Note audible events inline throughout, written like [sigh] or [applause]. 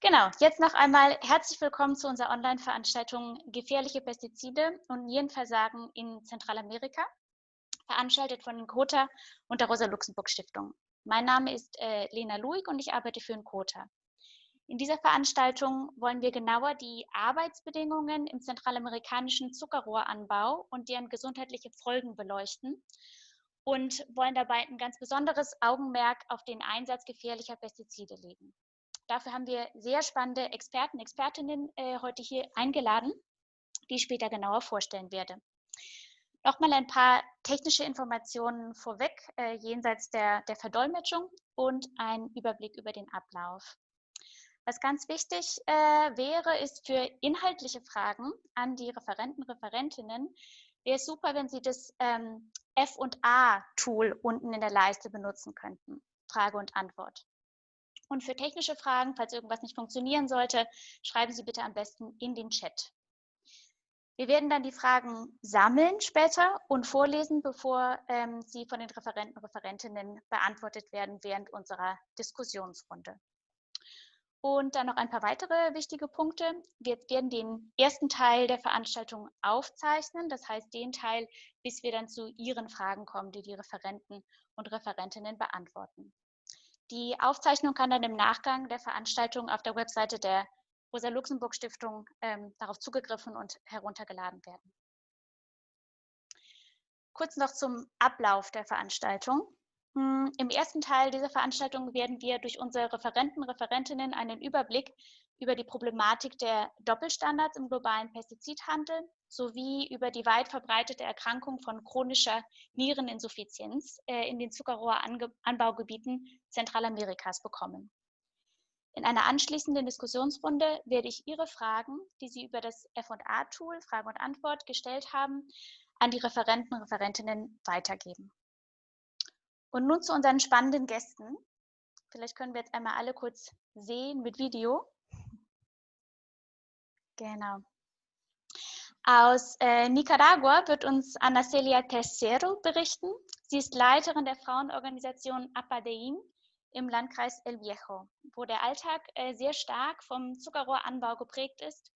Genau, jetzt noch einmal herzlich willkommen zu unserer Online-Veranstaltung Gefährliche Pestizide und Nierenversagen in Zentralamerika, veranstaltet von Kota und der Rosa-Luxemburg-Stiftung. Mein Name ist äh, Lena Luig und ich arbeite für Kota. In dieser Veranstaltung wollen wir genauer die Arbeitsbedingungen im zentralamerikanischen Zuckerrohranbau und deren gesundheitliche Folgen beleuchten und wollen dabei ein ganz besonderes Augenmerk auf den Einsatz gefährlicher Pestizide legen. Dafür haben wir sehr spannende Experten, Expertinnen äh, heute hier eingeladen, die ich später genauer vorstellen werde. Nochmal ein paar technische Informationen vorweg, äh, jenseits der, der Verdolmetschung und ein Überblick über den Ablauf. Was ganz wichtig äh, wäre, ist für inhaltliche Fragen an die Referenten, Referentinnen, wäre es super, wenn Sie das ähm, F&A-Tool unten in der Leiste benutzen könnten. Frage und Antwort. Und für technische Fragen, falls irgendwas nicht funktionieren sollte, schreiben Sie bitte am besten in den Chat. Wir werden dann die Fragen sammeln später und vorlesen, bevor ähm, sie von den Referenten und Referentinnen beantwortet werden während unserer Diskussionsrunde. Und dann noch ein paar weitere wichtige Punkte. Wir werden den ersten Teil der Veranstaltung aufzeichnen, das heißt den Teil, bis wir dann zu Ihren Fragen kommen, die die Referenten und Referentinnen beantworten. Die Aufzeichnung kann dann im Nachgang der Veranstaltung auf der Webseite der Rosa-Luxemburg-Stiftung ähm, darauf zugegriffen und heruntergeladen werden. Kurz noch zum Ablauf der Veranstaltung. Hm, Im ersten Teil dieser Veranstaltung werden wir durch unsere Referenten, Referentinnen einen Überblick über die Problematik der Doppelstandards im globalen Pestizidhandel sowie über die weit verbreitete Erkrankung von chronischer Niereninsuffizienz äh, in den Zuckerrohranbaugebieten Zentralamerikas bekommen. In einer anschließenden Diskussionsrunde werde ich Ihre Fragen, die Sie über das F&A-Tool Frage und Antwort gestellt haben, an die Referenten und Referentinnen weitergeben. Und nun zu unseren spannenden Gästen. Vielleicht können wir jetzt einmal alle kurz sehen mit Video. Genau. Aus äh, Nicaragua wird uns Ana Celia Tercero berichten. Sie ist Leiterin der Frauenorganisation Apadein im Landkreis El Viejo, wo der Alltag äh, sehr stark vom Zuckerrohranbau geprägt ist.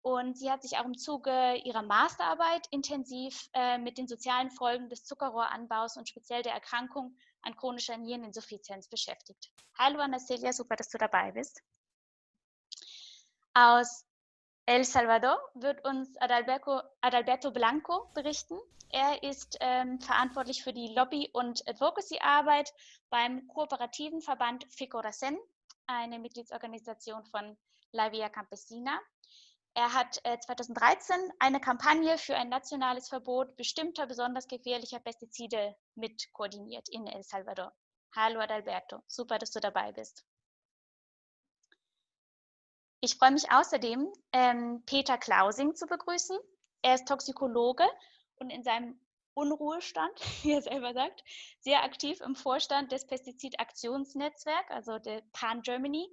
Und sie hat sich auch im Zuge ihrer Masterarbeit intensiv äh, mit den sozialen Folgen des Zuckerrohranbaus und speziell der Erkrankung an chronischer Niereninsuffizienz beschäftigt. Hallo Ana Celia, super, dass du dabei bist. Aus El Salvador wird uns Adalberto, Adalberto Blanco berichten. Er ist ähm, verantwortlich für die Lobby- und Advocacy-Arbeit beim kooperativen Verband FICORACEN, eine Mitgliedsorganisation von La Via Campesina. Er hat äh, 2013 eine Kampagne für ein nationales Verbot bestimmter besonders gefährlicher Pestizide mit koordiniert in El Salvador. Hallo Adalberto, super, dass du dabei bist. Ich freue mich außerdem, ähm, Peter Klausing zu begrüßen. Er ist Toxikologe und in seinem Unruhestand, [laughs] wie er selber sagt, sehr aktiv im Vorstand des Pestizidaktionsnetzwerks, also der Pan Germany,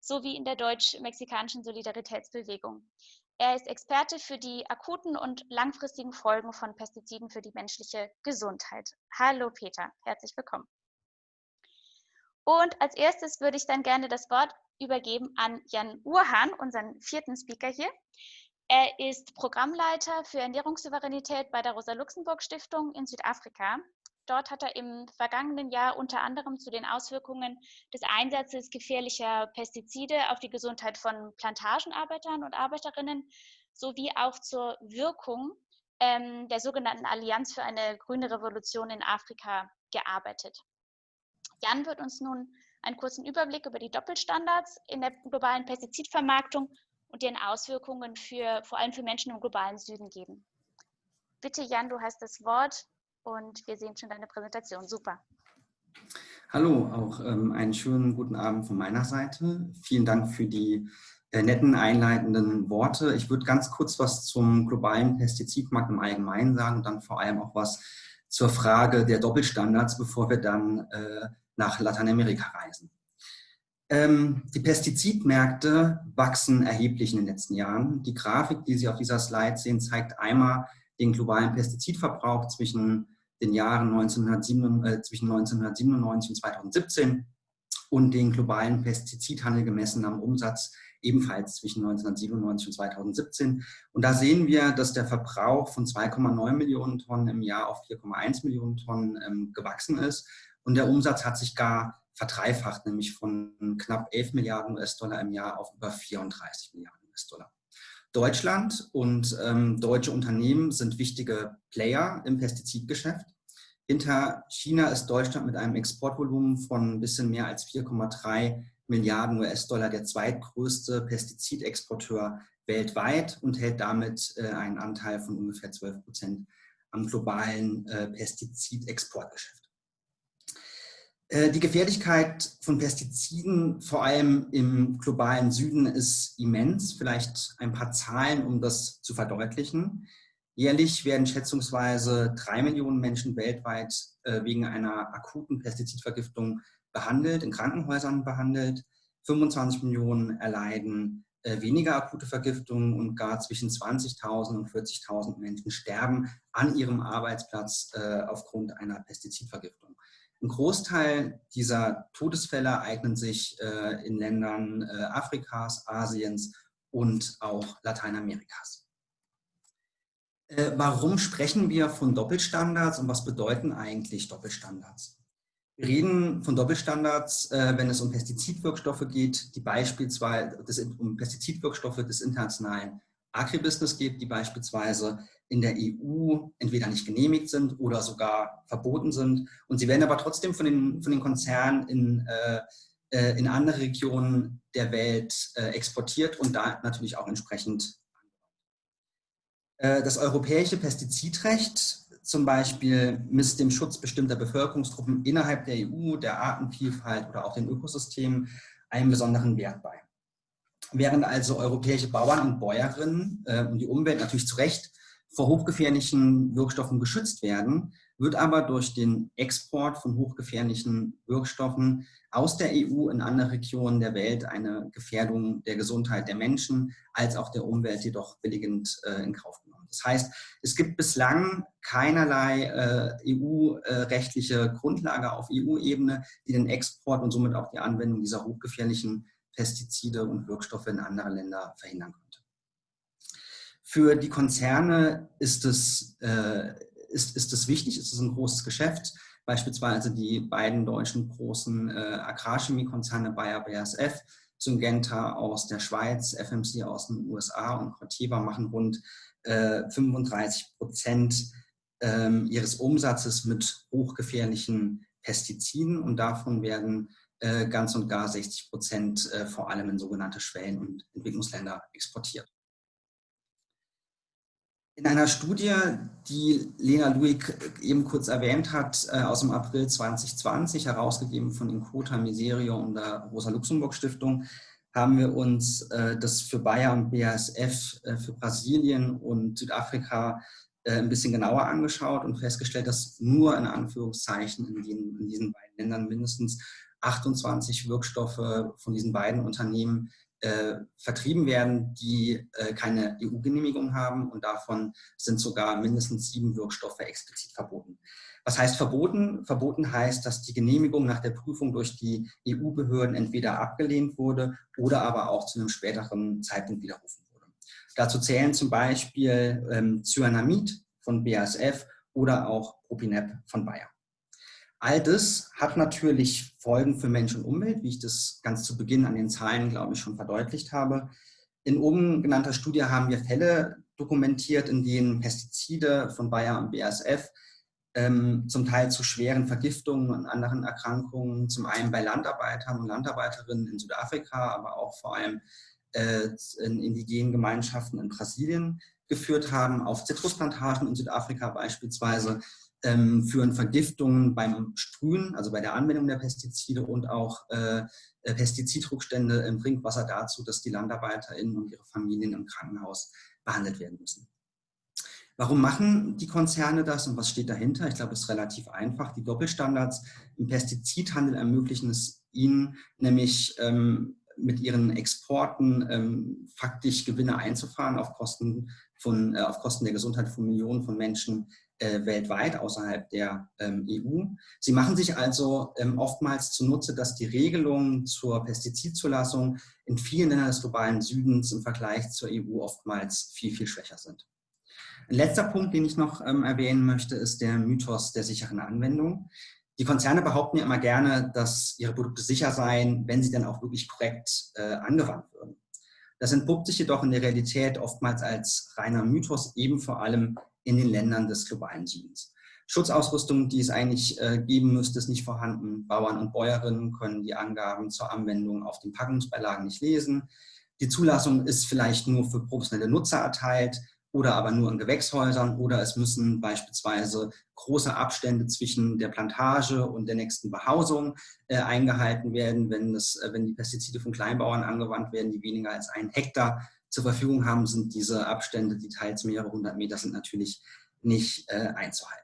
sowie in der deutsch-mexikanischen Solidaritätsbewegung. Er ist Experte für die akuten und langfristigen Folgen von Pestiziden für die menschliche Gesundheit. Hallo Peter, herzlich willkommen. Und als erstes würde ich dann gerne das Wort übergeben an Jan Urhan, unseren vierten Speaker hier. Er ist Programmleiter für Ernährungssouveränität bei der Rosa-Luxemburg-Stiftung in Südafrika. Dort hat er im vergangenen Jahr unter anderem zu den Auswirkungen des Einsatzes gefährlicher Pestizide auf die Gesundheit von Plantagenarbeitern und Arbeiterinnen sowie auch zur Wirkung ähm, der sogenannten Allianz für eine grüne Revolution in Afrika gearbeitet. Jan wird uns nun einen kurzen Überblick über die Doppelstandards in der globalen Pestizidvermarktung und deren Auswirkungen für, vor allem für Menschen im globalen Süden geben. Bitte, Jan, du hast das Wort und wir sehen schon deine Präsentation. Super. Hallo, auch ähm, einen schönen guten Abend von meiner Seite. Vielen Dank für die äh, netten einleitenden Worte. Ich würde ganz kurz was zum globalen Pestizidmarkt im Allgemeinen sagen und dann vor allem auch was zur Frage der Doppelstandards, bevor wir dann äh, nach Lateinamerika reisen. Ähm, die Pestizidmärkte wachsen erheblich in den letzten Jahren. Die Grafik, die Sie auf dieser Slide sehen, zeigt einmal den globalen Pestizidverbrauch zwischen den Jahren 1997, äh, zwischen 1997 und 2017 und den globalen Pestizidhandel gemessen am Umsatz ebenfalls zwischen 1997 und 2017. Und da sehen wir, dass der Verbrauch von 2,9 Millionen Tonnen im Jahr auf 4,1 Millionen Tonnen ähm, gewachsen ist. Und der Umsatz hat sich gar verdreifacht, nämlich von knapp 11 Milliarden US-Dollar im Jahr auf über 34 Milliarden US-Dollar. Deutschland und ähm, deutsche Unternehmen sind wichtige Player im Pestizidgeschäft. Hinter China ist Deutschland mit einem Exportvolumen von ein bisschen mehr als 4,3 Milliarden US-Dollar der zweitgrößte Pestizidexporteur weltweit und hält damit äh, einen Anteil von ungefähr 12 Prozent am globalen äh, Pestizidexportgeschäft. Äh, die Gefährlichkeit von Pestiziden, vor allem im globalen Süden, ist immens. Vielleicht ein paar Zahlen, um das zu verdeutlichen. Jährlich werden schätzungsweise drei Millionen Menschen weltweit äh, wegen einer akuten Pestizidvergiftung behandelt, in Krankenhäusern behandelt. 25 Millionen erleiden äh, weniger akute Vergiftungen und gar zwischen 20.000 und 40.000 Menschen sterben an ihrem Arbeitsplatz aufgrund einer Pestizidvergiftung. Ein Großteil dieser Todesfälle eignen sich äh, in Ländern äh, Afrikas, Asiens und auch Lateinamerikas. Äh, warum sprechen wir von Doppelstandards und was bedeuten eigentlich Doppelstandards? Wir reden von Doppelstandards, äh, wenn es um Pestizidwirkstoffe geht, die beispielsweise das, um Pestizidwirkstoffe des internationalen Agribusiness geht, die beispielsweise in der EU entweder nicht genehmigt sind oder sogar verboten sind. Und sie werden aber trotzdem von den, von den Konzernen in, äh, äh in andere Regionen der Welt äh, exportiert und da natürlich auch entsprechend. Äh, das europäische Pestizidrecht zum Beispiel misst dem Schutz bestimmter Bevölkerungsgruppen innerhalb der EU, der Artenvielfalt oder auch den Ökosystemen einen besonderen Wert bei. Während also europäische Bauern und Bäuerinnen äh, und die Umwelt natürlich zu Recht vor hochgefährlichen Wirkstoffen geschützt werden, wird aber durch den Export von hochgefährlichen Wirkstoffen aus der EU in andere Regionen der Welt eine Gefährdung der Gesundheit der Menschen als auch der Umwelt jedoch billigend äh, in Kauf genommen. Das heißt, es gibt bislang keinerlei äh, EU-rechtliche Grundlage auf EU-Ebene, die den Export und somit auch die Anwendung dieser hochgefährlichen Pestizide und Wirkstoffe in andere Länder verhindern könnte. Für die Konzerne ist es, äh, ist, ist es wichtig, ist es ein großes Geschäft. Beispielsweise die beiden deutschen großen äh, Agrarchemiekonzerne Bayer BASF, Syngenta aus der Schweiz, FMC aus den USA und Corteva machen rund 35 äh, Prozent ähm, ihres Umsatzes mit hochgefährlichen Pestiziden und davon werden äh, ganz und gar 60 Prozent äh, vor allem in sogenannte Schwellen- und Entwicklungsländer exportiert. In einer Studie, die Lena Luig eben kurz erwähnt hat, aus dem April 2020, herausgegeben von Inkota Miserio und der Rosa-Luxemburg-Stiftung, haben wir uns äh, das für Bayer und BASF äh, für Brasilien und Südafrika äh, ein bisschen genauer angeschaut und festgestellt, dass nur in Anführungszeichen in, den, in diesen beiden Ländern mindestens 28 Wirkstoffe von diesen beiden Unternehmen äh, vertrieben werden, die äh, keine EU-Genehmigung haben und davon sind sogar mindestens sieben Wirkstoffe explizit verboten. Was heißt verboten? Verboten heißt, dass die Genehmigung nach der Prüfung durch die EU-Behörden entweder abgelehnt wurde oder aber auch zu einem späteren Zeitpunkt widerrufen wurde. Dazu zählen zum Beispiel ähm, Cyanamid von BASF oder auch Propinep von Bayer. All das hat natürlich Folgen für Mensch und Umwelt, wie ich das ganz zu Beginn an den Zahlen, glaube ich, schon verdeutlicht habe. In oben genannter Studie haben wir Fälle dokumentiert, in denen Pestizide von Bayer und BASF ähm, zum Teil zu schweren Vergiftungen und anderen Erkrankungen, zum einen bei Landarbeitern und Landarbeiterinnen in Südafrika, aber auch vor allem äh, in indigenen Gemeinschaften in Brasilien geführt haben. Auf Zitrusplantagen in Südafrika beispielsweise ähm, führen Vergiftungen beim Sprühen, also bei der Anwendung der Pestizide und auch äh, äh Pestizidrückstände im Trinkwasser dazu, dass die LandarbeiterInnen und ihre Familien im Krankenhaus behandelt werden müssen. Warum machen die Konzerne das und was steht dahinter? Ich glaube, es ist relativ einfach. Die Doppelstandards im Pestizidhandel ermöglichen es ihnen, nämlich ähm, mit ihren Exporten ähm, faktisch Gewinne einzufahren auf Kosten, von, äh, auf Kosten der Gesundheit von Millionen von Menschen äh, weltweit außerhalb der ähm, EU. Sie machen sich also ähm, oftmals zunutze, dass die Regelungen zur Pestizidzulassung in vielen Ländern des globalen Südens im Vergleich zur EU oftmals viel, viel schwächer sind. Ein letzter Punkt, den ich noch ähm, erwähnen möchte, ist der Mythos der sicheren Anwendung. Die Konzerne behaupten ja immer gerne, dass ihre Produkte sicher seien, wenn sie dann auch wirklich korrekt äh, angewandt würden. Das entpuppt sich jedoch in der Realität oftmals als reiner Mythos, eben vor allem in den Ländern des globalen Südens. Schutzausrüstung, die es eigentlich äh, geben müsste, ist nicht vorhanden. Bauern und Bäuerinnen können die Angaben zur Anwendung auf den Packungsbeilagen nicht lesen. Die Zulassung ist vielleicht nur für professionelle Nutzer erteilt oder aber nur in Gewächshäusern oder es müssen beispielsweise große Abstände zwischen der Plantage und der nächsten Behausung äh, eingehalten werden, wenn, es, äh, wenn die Pestizide von Kleinbauern angewandt werden, die weniger als einen Hektar zur Verfügung haben, sind diese Abstände, die teils mehrere hundert Meter sind, natürlich nicht äh, einzuhalten.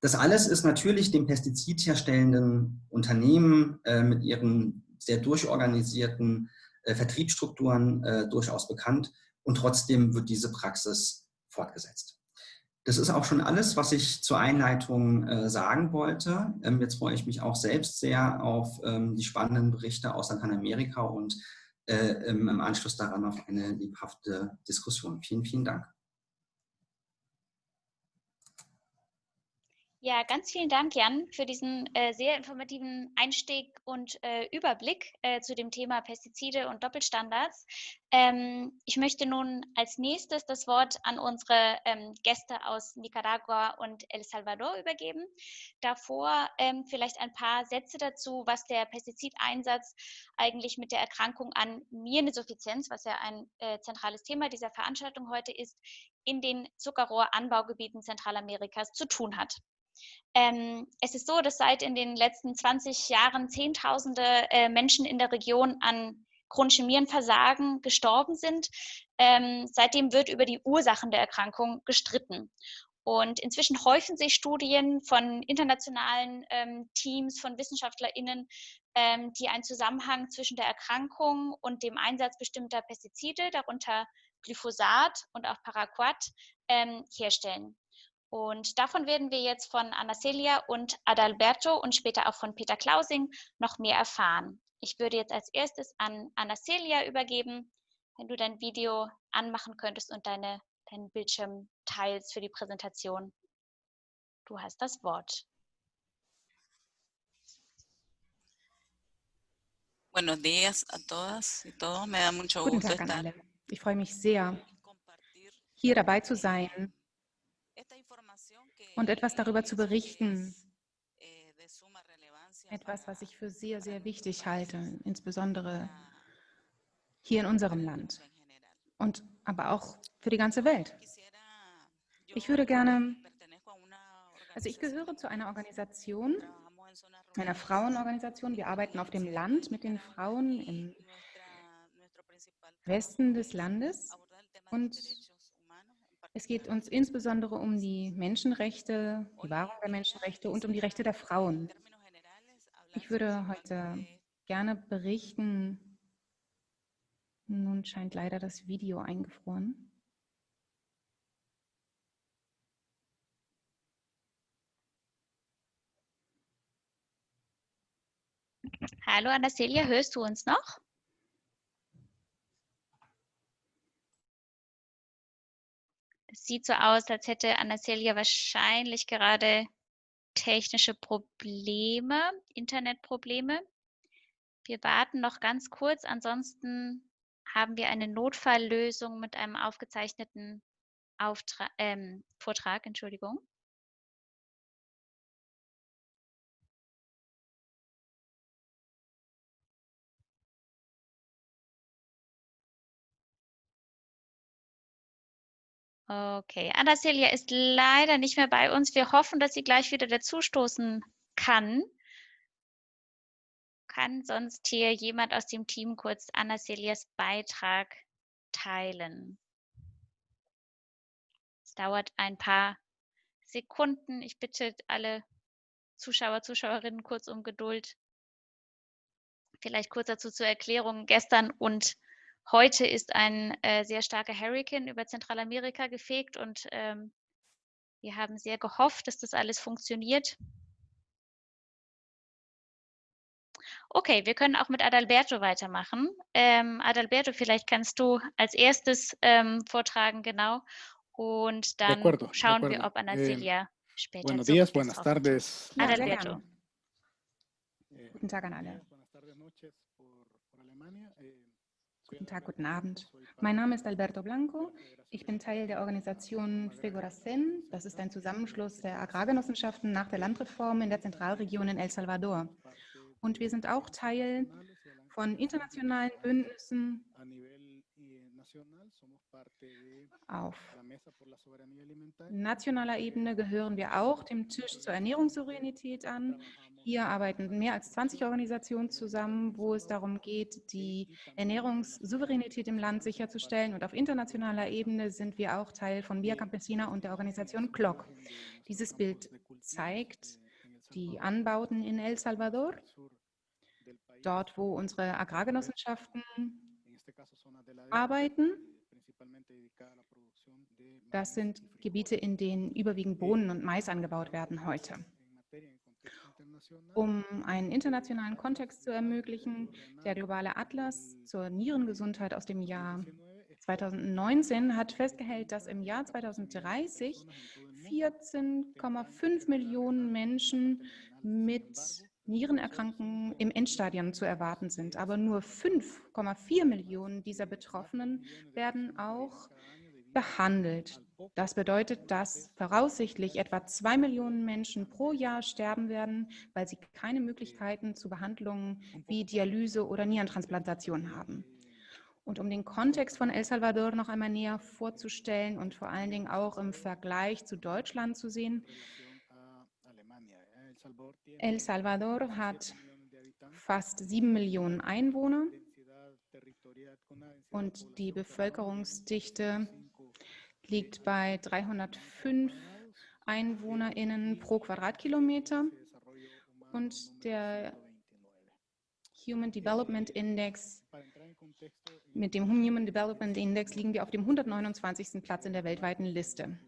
Das alles ist natürlich dem pestizidherstellenden Unternehmen äh, mit ihren sehr durchorganisierten äh, Vertriebsstrukturen äh, durchaus bekannt und trotzdem wird diese Praxis fortgesetzt. Das ist auch schon alles, was ich zur Einleitung äh, sagen wollte. Ähm, jetzt freue ich mich auch selbst sehr auf ähm, die spannenden Berichte aus Lateinamerika und im Anschluss daran auf eine lebhafte Diskussion. Vielen, vielen Dank. Ja, ganz vielen Dank, Jan, für diesen äh, sehr informativen Einstieg und äh, Überblick äh, zu dem Thema Pestizide und Doppelstandards. Ähm, ich möchte nun als nächstes das Wort an unsere ähm, Gäste aus Nicaragua und El Salvador übergeben. Davor ähm, vielleicht ein paar Sätze dazu, was der Pestizideinsatz eigentlich mit der Erkrankung an Miereninsuffizienz, was ja ein äh, zentrales Thema dieser Veranstaltung heute ist, in den Zuckerrohranbaugebieten Zentralamerikas zu tun hat. Ähm, es ist so, dass seit in den letzten 20 Jahren Zehntausende äh, Menschen in der Region an chronischem Nierenversagen gestorben sind. Ähm, seitdem wird über die Ursachen der Erkrankung gestritten. Und inzwischen häufen sich Studien von internationalen ähm, Teams, von WissenschaftlerInnen, ähm, die einen Zusammenhang zwischen der Erkrankung und dem Einsatz bestimmter Pestizide, darunter Glyphosat und auch Paraquat, ähm, herstellen. Und davon werden wir jetzt von Anna Celia und Adalberto und später auch von Peter Klausing noch mehr erfahren. Ich würde jetzt als erstes an Anna Celia übergeben, wenn du dein Video anmachen könntest und deine, deinen Bildschirm teilst für die Präsentation. Du hast das Wort. Buenos días a todas y todos. Me da mucho Guten gusto Tag an estar alle. Ich freue mich sehr, hier dabei zu sein und etwas darüber zu berichten. Etwas, was ich für sehr, sehr wichtig halte, insbesondere hier in unserem Land und aber auch für die ganze Welt. Ich würde gerne, also ich gehöre zu einer Organisation, einer Frauenorganisation. Wir arbeiten auf dem Land mit den Frauen im Westen des Landes und es geht uns insbesondere um die Menschenrechte, die Wahrung der Menschenrechte und um die Rechte der Frauen. Ich würde heute gerne berichten, nun scheint leider das Video eingefroren. Hallo Anastasia, hörst du uns noch? Sieht so aus, als hätte Anastasia wahrscheinlich gerade technische Probleme, Internetprobleme. Wir warten noch ganz kurz, ansonsten haben wir eine Notfalllösung mit einem aufgezeichneten Auftra ähm, Vortrag. Entschuldigung. Okay, Anastasia ist leider nicht mehr bei uns. Wir hoffen, dass sie gleich wieder dazustoßen kann. Kann sonst hier jemand aus dem Team kurz Anastasias Beitrag teilen? Es dauert ein paar Sekunden. Ich bitte alle Zuschauer, Zuschauerinnen kurz um Geduld. Vielleicht kurz dazu zur Erklärung. Gestern und heute ist ein äh, sehr starker Hurricane über Zentralamerika gefegt und ähm, wir haben sehr gehofft, dass das alles funktioniert. Okay, wir können auch mit Adalberto weitermachen. Ähm, Adalberto, vielleicht kannst du als erstes ähm, vortragen, genau. Und dann acuerdo, schauen wir, ob Anna Eh, Celia später Buenos días, buenas hat. tardes. Adalberto. Eh, Guten Tag an alle. buenas tardes, noches por, Alemania. Eh, Guten Tag, guten Abend. Mein Name ist Alberto Blanco. la Ich bin Teil der Organisation Figuracen. Das ist ein Zusammenschluss der Agrargenossenschaften nach der Landreform in der Zentralregion in El Salvador. Und wir sind auch Teil von internationalen Bündnissen A nivel eh, nacional somos parte de auf nationaler Ebene gehören wir auch dem Tisch zur Ernährungssouveränität an. Hier arbeiten mehr als 20 Organisationen zusammen, wo es darum geht, die Ernährungssouveränität im Land sicherzustellen. Und auf internationaler Ebene sind wir auch Teil von Via Campesina und der Organisation CLOC. Dieses Bild zeigt die Anbauten in El Salvador, dort wo unsere Agrargenossenschaften arbeiten. Das sind Gebiete, in denen überwiegend Bohnen und Mais angebaut werden heute. Um einen internationalen Kontext zu ermöglichen, der globale Atlas zur Nierengesundheit aus dem Jahr 2019 hat festgestellt, dass im Jahr 2030 14,5 Millionen Menschen mit Nierenerkrankungen im Endstadium zu erwarten sind. Aber nur 5,4 Millionen dieser Betroffenen werden auch behandelt. Das bedeutet, dass voraussichtlich etwa zwei Millionen Menschen pro Jahr sterben werden, weil sie keine Möglichkeiten zu Behandlungen wie Dialyse oder Nierentransplantation haben. Und um den Kontext von El Salvador noch einmal näher vorzustellen und vor allen Dingen auch im Vergleich zu Deutschland zu sehen, El Salvador hat fast sieben Millionen Einwohner und die Bevölkerungsdichte liegt bei 305 EinwohnerInnen pro Quadratkilometer und der Human Development Index, mit dem Human Development Index liegen wir auf dem 129. Platz in der weltweiten Liste.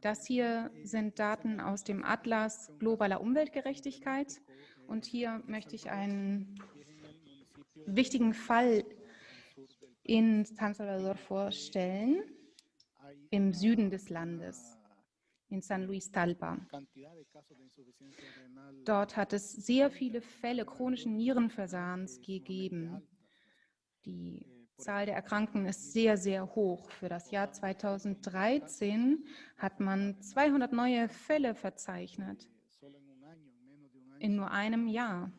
Das hier sind Daten aus dem Atlas globaler Umweltgerechtigkeit und hier möchte ich einen wichtigen Fall in San Salvador vorstellen, im Süden des Landes, in San Luis Talpa. Dort hat es sehr viele Fälle chronischen Nierenversahens gegeben. Die Zahl der Erkrankten ist sehr, sehr hoch. Für das Jahr 2013 hat man 200 neue Fälle verzeichnet. In nur einem Jahr.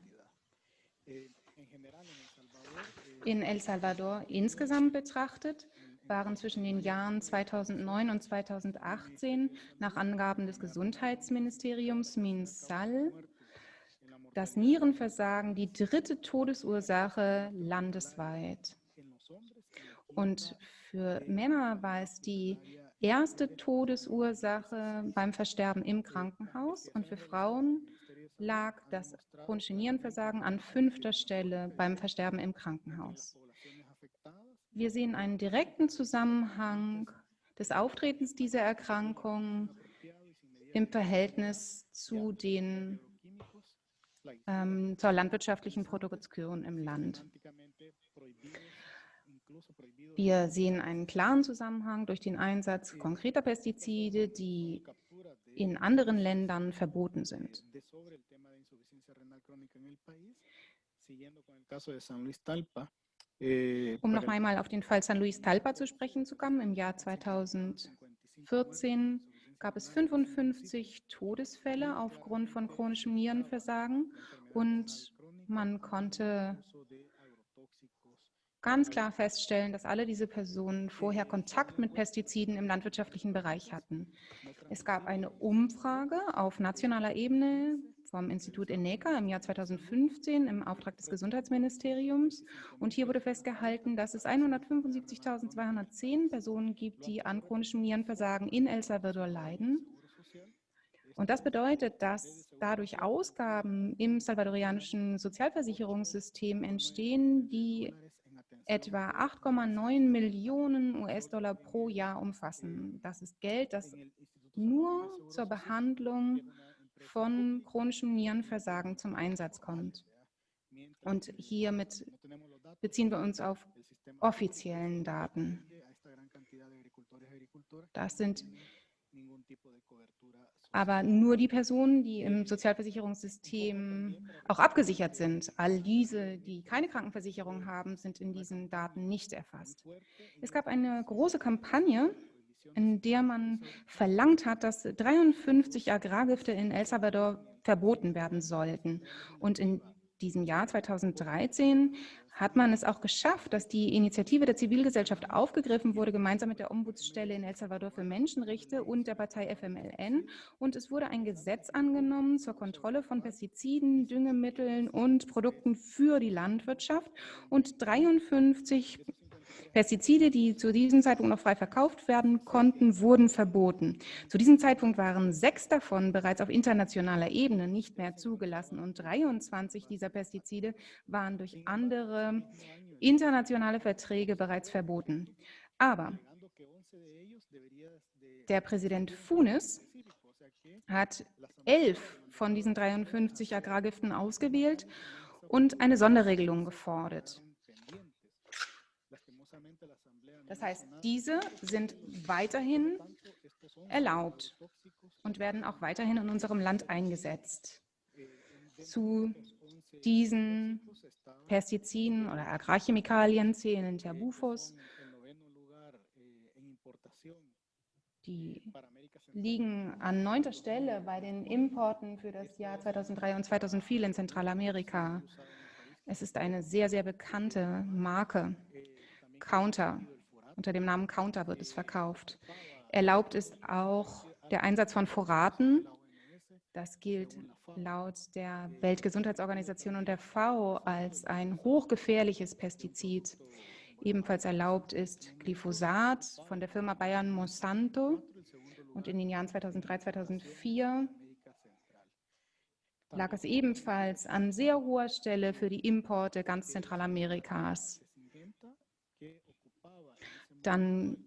In El Salvador insgesamt betrachtet waren zwischen den Jahren 2009 und 2018 nach Angaben des Gesundheitsministeriums MinSal das Nierenversagen die dritte Todesursache landesweit. Und für Männer war es die erste Todesursache beim Versterben im Krankenhaus und für Frauen lag das chronische Nierenversagen an fünfter Stelle beim Versterben im Krankenhaus. Wir sehen einen direkten Zusammenhang des Auftretens dieser Erkrankung im Verhältnis zu den, ähm, zur landwirtschaftlichen Produktion im Land. Wir sehen einen klaren Zusammenhang durch den Einsatz konkreter Pestizide, die in anderen Ländern verboten sind. Um noch einmal auf den Fall San Luis Talpa zu sprechen zu kommen, im Jahr 2014 gab es 55 Todesfälle aufgrund von chronischem Nierenversagen und man konnte ganz klar feststellen, dass alle diese Personen vorher Kontakt mit Pestiziden im landwirtschaftlichen Bereich hatten. Es gab eine Umfrage auf nationaler Ebene vom Institut ENECA im Jahr 2015 im Auftrag des Gesundheitsministeriums. Und hier wurde festgehalten, dass es 175.210 Personen gibt, die an chronischem Nierenversagen in El Salvador leiden. Und das bedeutet, dass dadurch Ausgaben im salvadorianischen Sozialversicherungssystem entstehen, die etwa 8,9 Millionen US-Dollar pro Jahr umfassen. Das ist Geld, das nur zur Behandlung von chronischem Nierenversagen zum Einsatz kommt. Und hiermit beziehen wir uns auf offiziellen Daten. Das sind aber nur die Personen, die im Sozialversicherungssystem auch abgesichert sind. All diese, die keine Krankenversicherung haben, sind in diesen Daten nicht erfasst. Es gab eine große Kampagne, in der man verlangt hat, dass 53 Agrargifte in El Salvador verboten werden sollten. Und in diesem Jahr 2013 hat man es auch geschafft, dass die Initiative der Zivilgesellschaft aufgegriffen wurde, gemeinsam mit der Ombudsstelle in El Salvador für Menschenrechte und der Partei FMLN. Und es wurde ein Gesetz angenommen zur Kontrolle von Pestiziden, Düngemitteln und Produkten für die Landwirtschaft. Und 53 Pestizide, die zu diesem Zeitpunkt noch frei verkauft werden konnten, wurden verboten. Zu diesem Zeitpunkt waren sechs davon bereits auf internationaler Ebene nicht mehr zugelassen und 23 dieser Pestizide waren durch andere internationale Verträge bereits verboten. Aber der Präsident Funes hat elf von diesen 53 Agrargiften ausgewählt und eine Sonderregelung gefordert. Das heißt, diese sind weiterhin erlaubt und werden auch weiterhin in unserem Land eingesetzt. Zu diesen Pestiziden oder Agrarchemikalien zählen Terbufos, die liegen an neunter Stelle bei den Importen für das Jahr 2003 und 2004 in Zentralamerika. Es ist eine sehr, sehr bekannte Marke. Counter unter dem Namen Counter wird es verkauft. Erlaubt ist auch der Einsatz von Foraten. Das gilt laut der Weltgesundheitsorganisation und der FAO als ein hochgefährliches Pestizid. Ebenfalls erlaubt ist Glyphosat von der Firma Bayern Monsanto. Und in den Jahren 2003, 2004 lag es ebenfalls an sehr hoher Stelle für die Importe ganz Zentralamerikas. Dann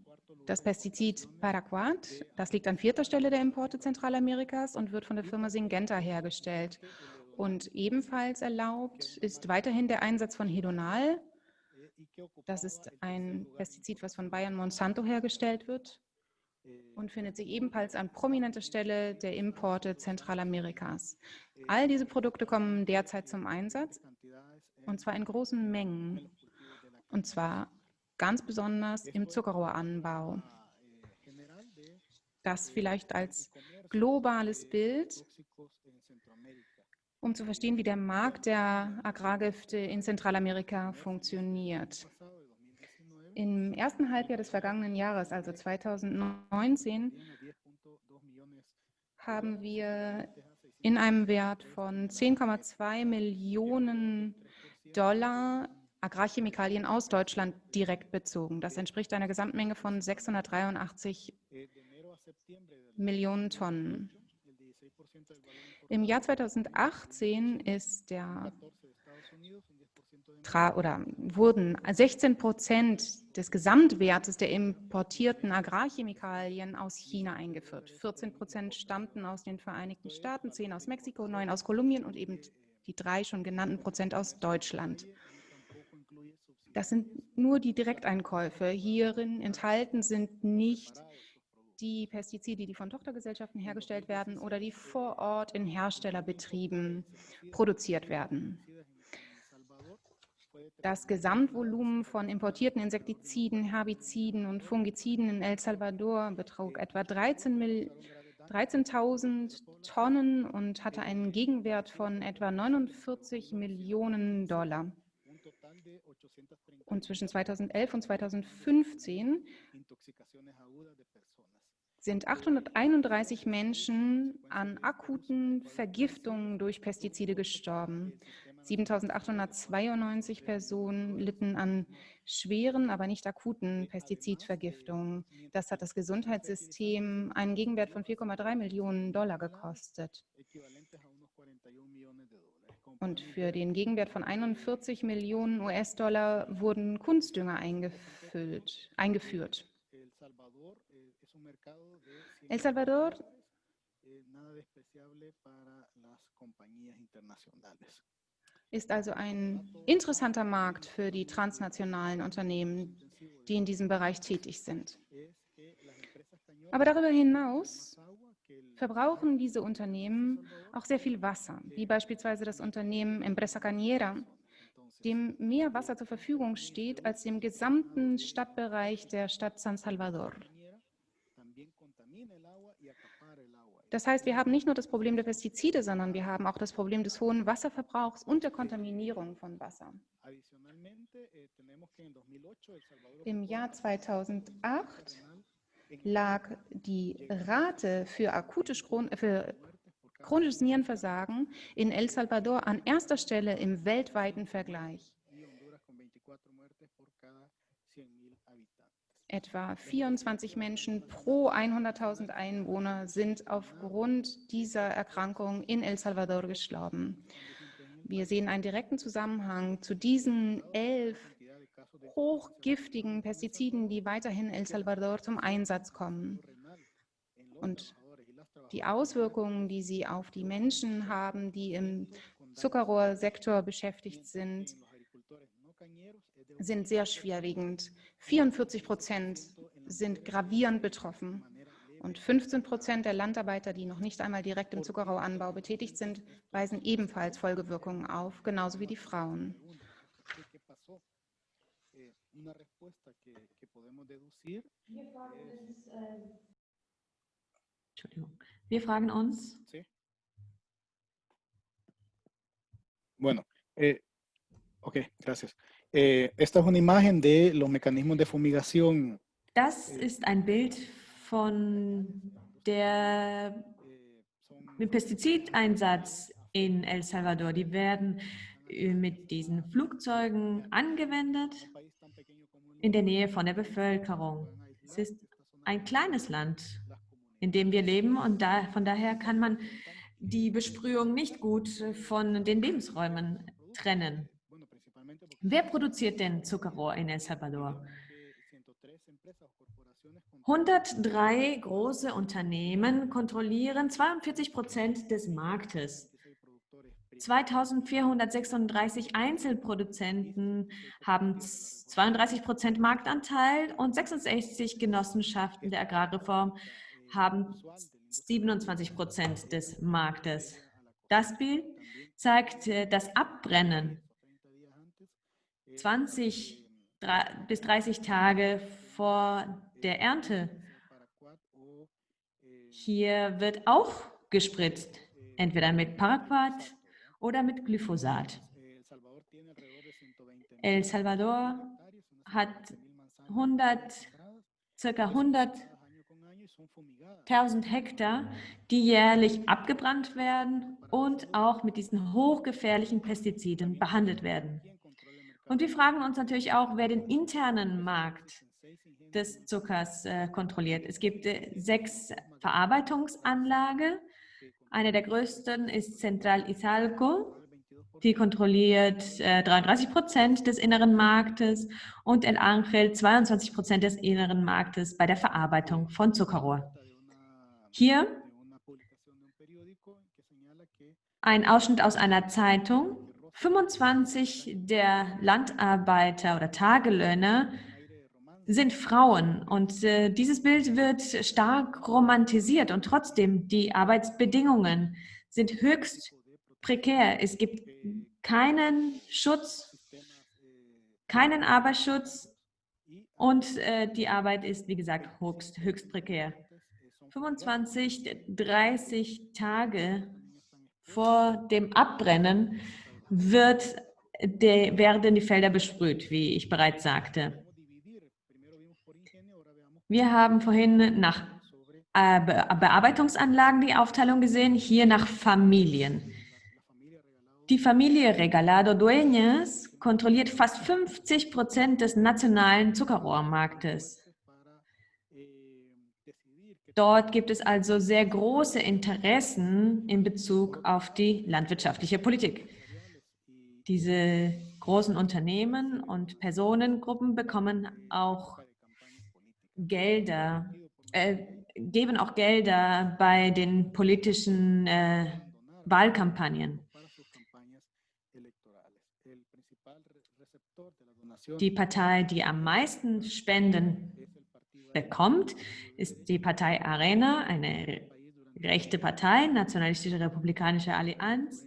das Pestizid Paraquat, das liegt an vierter Stelle der Importe Zentralamerikas und wird von der Firma Syngenta hergestellt. Und ebenfalls erlaubt ist weiterhin der Einsatz von Hedonal. Das ist ein Pestizid, was von Bayern Monsanto hergestellt wird und findet sich ebenfalls an prominenter Stelle der Importe Zentralamerikas. All diese Produkte kommen derzeit zum Einsatz und zwar in großen Mengen. Und zwar ganz besonders im Zuckerrohranbau. Das vielleicht als globales Bild, um zu verstehen, wie der Markt der Agrargifte in Zentralamerika funktioniert. Im ersten Halbjahr des vergangenen Jahres, also 2019, haben wir in einem Wert von 10,2 Millionen Dollar Agrarchemikalien aus Deutschland direkt bezogen. Das entspricht einer Gesamtmenge von 683 Millionen Tonnen. Im Jahr 2018 ist der oder wurden 16 Prozent des Gesamtwertes der importierten Agrarchemikalien aus China eingeführt. 14 Prozent stammten aus den Vereinigten Staaten, 10 aus Mexiko, 9 aus Kolumbien und eben die drei schon genannten Prozent aus Deutschland. Das sind nur die Direkteinkäufe. Hierin enthalten sind nicht die Pestizide, die von Tochtergesellschaften hergestellt werden oder die vor Ort in Herstellerbetrieben produziert werden. Das Gesamtvolumen von importierten Insektiziden, Herbiziden und Fungiziden in El Salvador betrug etwa 13.000 13 Tonnen und hatte einen Gegenwert von etwa 49 Millionen Dollar. Und zwischen 2011 und 2015 sind 831 Menschen an akuten Vergiftungen durch Pestizide gestorben. 7892 Personen litten an schweren, aber nicht akuten Pestizidvergiftungen. Das hat das Gesundheitssystem einen Gegenwert von 4,3 Millionen Dollar gekostet. Und für den Gegenwert von 41 Millionen US-Dollar wurden Kunstdünger eingefüllt, eingeführt. El Salvador ist also ein interessanter Markt für die transnationalen Unternehmen, die in diesem Bereich tätig sind. Aber darüber hinaus verbrauchen diese Unternehmen auch sehr viel Wasser, wie beispielsweise das Unternehmen Empresa Cañera, dem mehr Wasser zur Verfügung steht als dem gesamten Stadtbereich der Stadt San Salvador. Das heißt, wir haben nicht nur das Problem der Pestizide, sondern wir haben auch das Problem des hohen Wasserverbrauchs und der Kontaminierung von Wasser. Im Jahr 2008 lag die Rate für akutes für chronisches Nierenversagen in El Salvador an erster Stelle im weltweiten Vergleich. Etwa 24 Menschen pro 100.000 Einwohner sind aufgrund dieser Erkrankung in El Salvador gestorben. Wir sehen einen direkten Zusammenhang zu diesen elf hochgiftigen Pestiziden, die weiterhin in El Salvador zum Einsatz kommen. Und die Auswirkungen, die sie auf die Menschen haben, die im Zuckerrohrsektor beschäftigt sind, sind sehr schwerwiegend. 44 Prozent sind gravierend betroffen. Und 15 Prozent der Landarbeiter, die noch nicht einmal direkt im Zuckerrohranbau betätigt sind, weisen ebenfalls Folgewirkungen auf, genauso wie die Frauen. Entschuldigung. Wir fragen uns. Bueno, eh, ok, gracias. Eh, esta es una imagen de los mecanismos de fumigación. Das ist ein Bild von der dem Pestizideinsatz in El Salvador. Die werden äh, mit diesen Flugzeugen angewendet in der Nähe von der Bevölkerung. Es ist ein kleines Land, in dem wir leben und da, von daher kann man die Besprühung nicht gut von den Lebensräumen trennen. Wer produziert denn Zuckerrohr in El Salvador? 103 große Unternehmen kontrollieren 42 Prozent des Marktes. 2436 Einzelproduzenten haben 32 Prozent Marktanteil und 66 Genossenschaften der Agrarreform haben 27 Prozent des Marktes. Das Bild zeigt äh, das Abbrennen 20 bis 30 Tage vor der Ernte. Hier wird auch gespritzt, entweder mit Paraquat oder mit Glyphosat. El Salvador hat 100, circa 100.000 Hektar, die jährlich abgebrannt werden und auch mit diesen hochgefährlichen Pestiziden behandelt werden. Und wir fragen uns natürlich auch, wer den internen Markt des Zuckers äh, kontrolliert. Es gibt äh, sechs Verarbeitungsanlagen. Eine der größten ist Central Izalco. Die kontrolliert äh, 33 Prozent des inneren Marktes und El Angel 22 Prozent des inneren Marktes bei der Verarbeitung von Zuckerrohr. Hier ein Ausschnitt aus einer Zeitung. 25 der Landarbeiter oder Tagelöhner sind Frauen und äh, dieses Bild wird stark romantisiert und trotzdem die Arbeitsbedingungen sind höchst prekär. Es gibt keinen Schutz, keinen Arbeitsschutz und äh, die Arbeit ist, wie gesagt, höchst, höchst prekär. 25, 30 Tage vor dem Abbrennen wird de, werden die Felder besprüht, wie ich bereits sagte. Wir haben vorhin nach äh, Bearbeitungsanlagen die Aufteilung gesehen, hier nach Familien. Die Familie Regalado Dueñas kontrolliert fast 50 Prozent des nationalen Zuckerrohrmarktes. Dort gibt es also sehr große Interessen in Bezug auf die landwirtschaftliche Politik. Diese großen Unternehmen und Personengruppen bekommen auch Gelder, äh, geben auch Gelder bei den politischen äh, Wahlkampagnen. Die Partei, die am meisten Spenden bekommt, ist die Partei Arena, eine rechte Partei, Nationalistische Republikanische Allianz,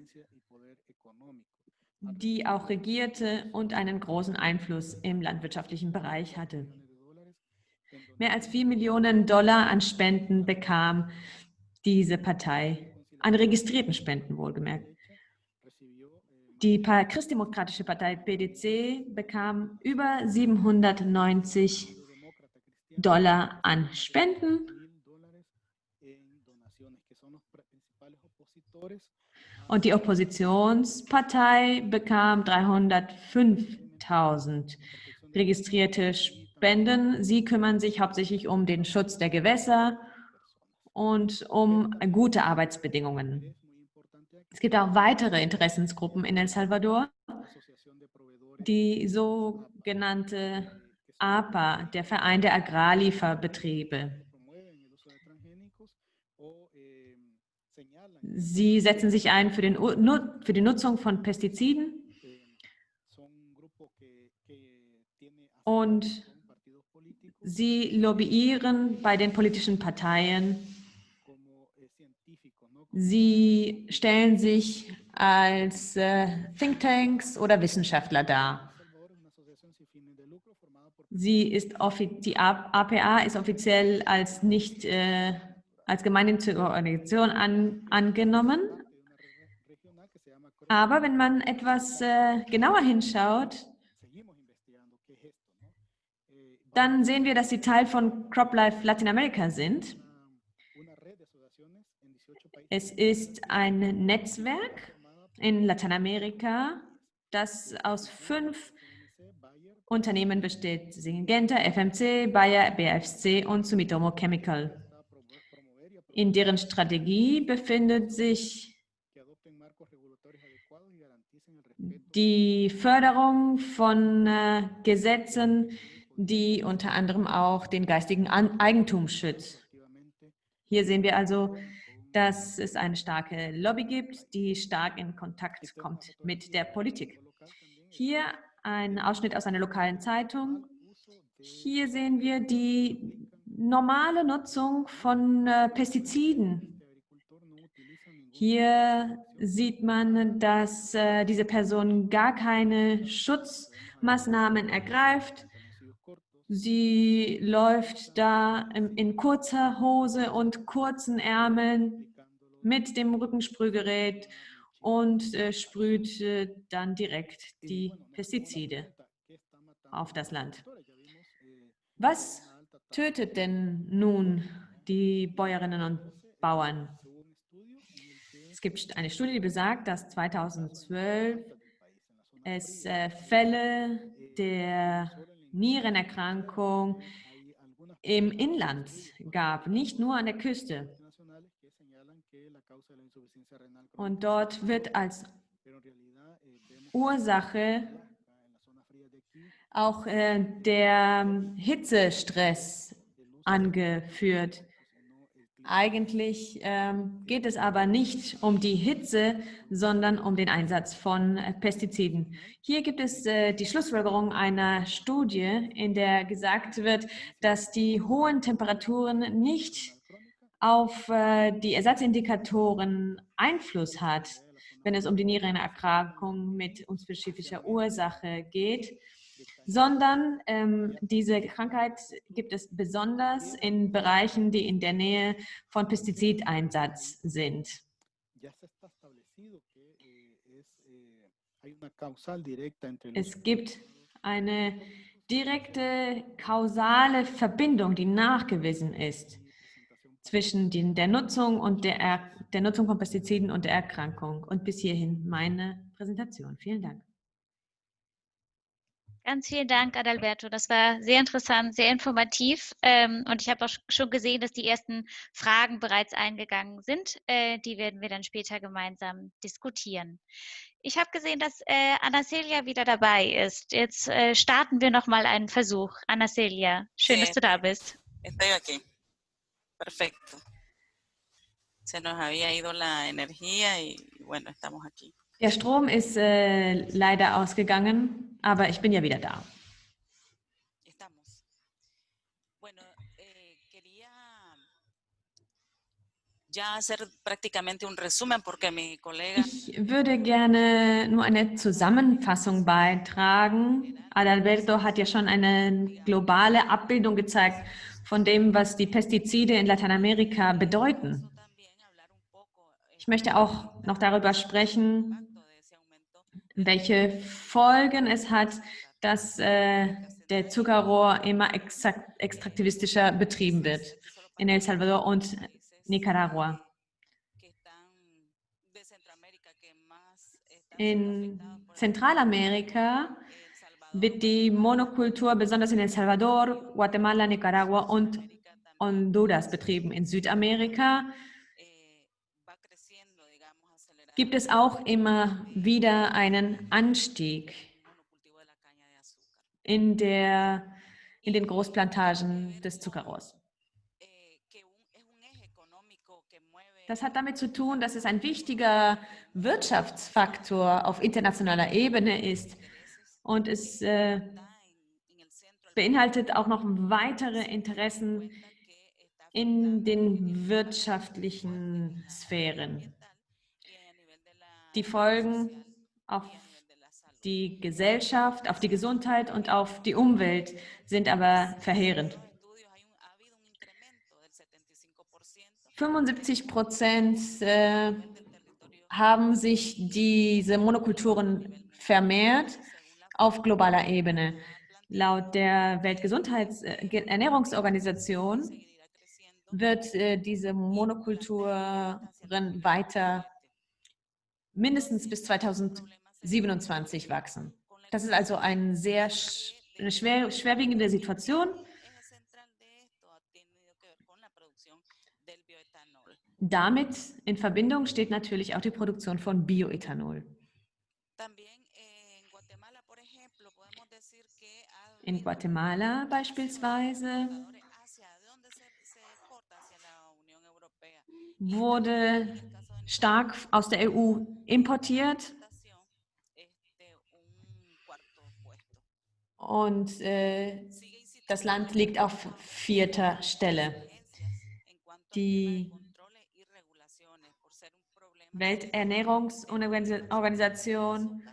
die auch regierte und einen großen Einfluss im landwirtschaftlichen Bereich hatte. Mehr als 4 Millionen Dollar an Spenden bekam diese Partei, an registrierten Spenden wohlgemerkt. Die Christdemokratische Partei PDC bekam über 790 Dollar an Spenden. Und die Oppositionspartei bekam 305.000 registrierte Spenden. Sie kümmern sich hauptsächlich um den Schutz der Gewässer und um gute Arbeitsbedingungen. Es gibt auch weitere Interessensgruppen in El Salvador, die sogenannte APA, der Verein der Agrarlieferbetriebe. Sie setzen sich ein für, den, für die Nutzung von Pestiziden und sie lobbyieren bei den politischen Parteien. Sie stellen sich als äh, Thinktanks oder Wissenschaftler dar. Sie ist die APA ist offiziell als nicht äh, als gemeinnützige Organisation an, angenommen. Aber wenn man etwas äh, genauer hinschaut, dann sehen wir, dass sie Teil von CropLife Lateinamerika sind. Es ist ein Netzwerk in Lateinamerika, das aus fünf Unternehmen besteht Syngenta, FMC, Bayer, BFC und Sumitomo Chemical. In deren Strategie befindet sich die Förderung von äh, Gesetzen, die unter anderem auch den geistigen Eigentum schützt. Hier sehen wir also, dass es eine starke Lobby gibt, die stark in Kontakt kommt mit der Politik. Hier ein Ausschnitt aus einer lokalen Zeitung. Hier sehen wir die normale Nutzung von äh, Pestiziden. Hier sieht man, dass äh, diese Person gar keine Schutzmaßnahmen ergreift. Sie läuft da in, kurzer Hose und kurzen Ärmeln mit dem Rückensprühgerät und äh, sprüht äh, dann direkt die Pestizide auf das Land. Was tötet denn nun die Bäuerinnen und Bauern? Es gibt eine Studie, die besagt, dass 2012 es äh, Fälle der Nierenerkrankung im Inland gab, nicht nur an der Küste. Und dort wird als Ursache auch äh, der Hitzestress angeführt. Eigentlich ähm, geht es aber nicht um die Hitze, sondern um den Einsatz von äh, Pestiziden. Hier gibt es äh, die Schlussfolgerung einer Studie, in der gesagt wird, dass die hohen Temperaturen nicht auf äh, die Ersatzindikatoren Einfluss hat, wenn es um die Nierenerkrankung mit unspezifischer Ursache geht, sondern ähm, diese Krankheit gibt es besonders in Bereichen, die in der Nähe von Pestizideinsatz sind. Es gibt eine direkte kausale Verbindung, die nachgewiesen ist zwischen den, der Nutzung und der, der Nutzung von Pestiziden und der Erkrankung. Und bis hierhin meine Präsentation. Vielen Dank. Ganz vielen Dank, Adalberto. Das war sehr interessant, sehr informativ. Ähm, und ich habe auch schon gesehen, dass die ersten Fragen bereits eingegangen sind. Äh, die werden wir dann später gemeinsam diskutieren. Ich habe gesehen, dass äh, Anacelia wieder dabei ist. Jetzt äh, starten wir nochmal einen Versuch. Anacelia, schön, Sí, dass du da bist. Estoy aquí. Perfecto. Se nos había ido la energía y bueno, estamos aquí. Der Strom ist äh, leider ausgegangen, aber ich bin ja wieder da. Eh, Ich würde gerne nur eine Zusammenfassung beitragen. Adalberto hat ja schon eine globale Abbildung gezeigt von dem, was die Pestizide in Lateinamerika bedeuten. eh, Ich möchte auch noch darüber sprechen, welche Folgen es hat, dass äh, der Zuckerrohr immer exakt, extraktivistischer betrieben wird in El Salvador und Nicaragua. In Zentralamerika wird die Monokultur besonders in El Salvador, Guatemala, Nicaragua und Honduras betrieben. In Südamerika eh, va creciendo, digamos, acelerado gibt es auch immer wieder einen Anstieg in, der, in den Großplantagen des Zuckerrohrs. Das hat damit zu tun, dass es ein wichtiger Wirtschaftsfaktor auf internationaler Ebene ist und es äh, beinhaltet auch noch weitere Interessen in den wirtschaftlichen Sphären. ambiental y a nivel de la Die Folgen auf die Gesellschaft, auf die Gesundheit und auf die Umwelt sind aber verheerend. Los estudios hay un, ha habido un incremento del 75% 75 Prozent äh, haben sich diese Monokulturen vermehrt auf globaler Ebene. Laut der Weltgesundheitsernährungsorganisation creciendo wird äh, diese Monokulturen weiter mindestens bis 2027 wachsen. Das ist also ein sehr eine schwer, schwerwiegende Situation. Damit in Verbindung steht natürlich auch die Produktion von Bioethanol. In Guatemala beispielsweise wurde Stark aus der EU importiert und äh, das Land liegt auf vierter Stelle. Die Welternährungsorganisation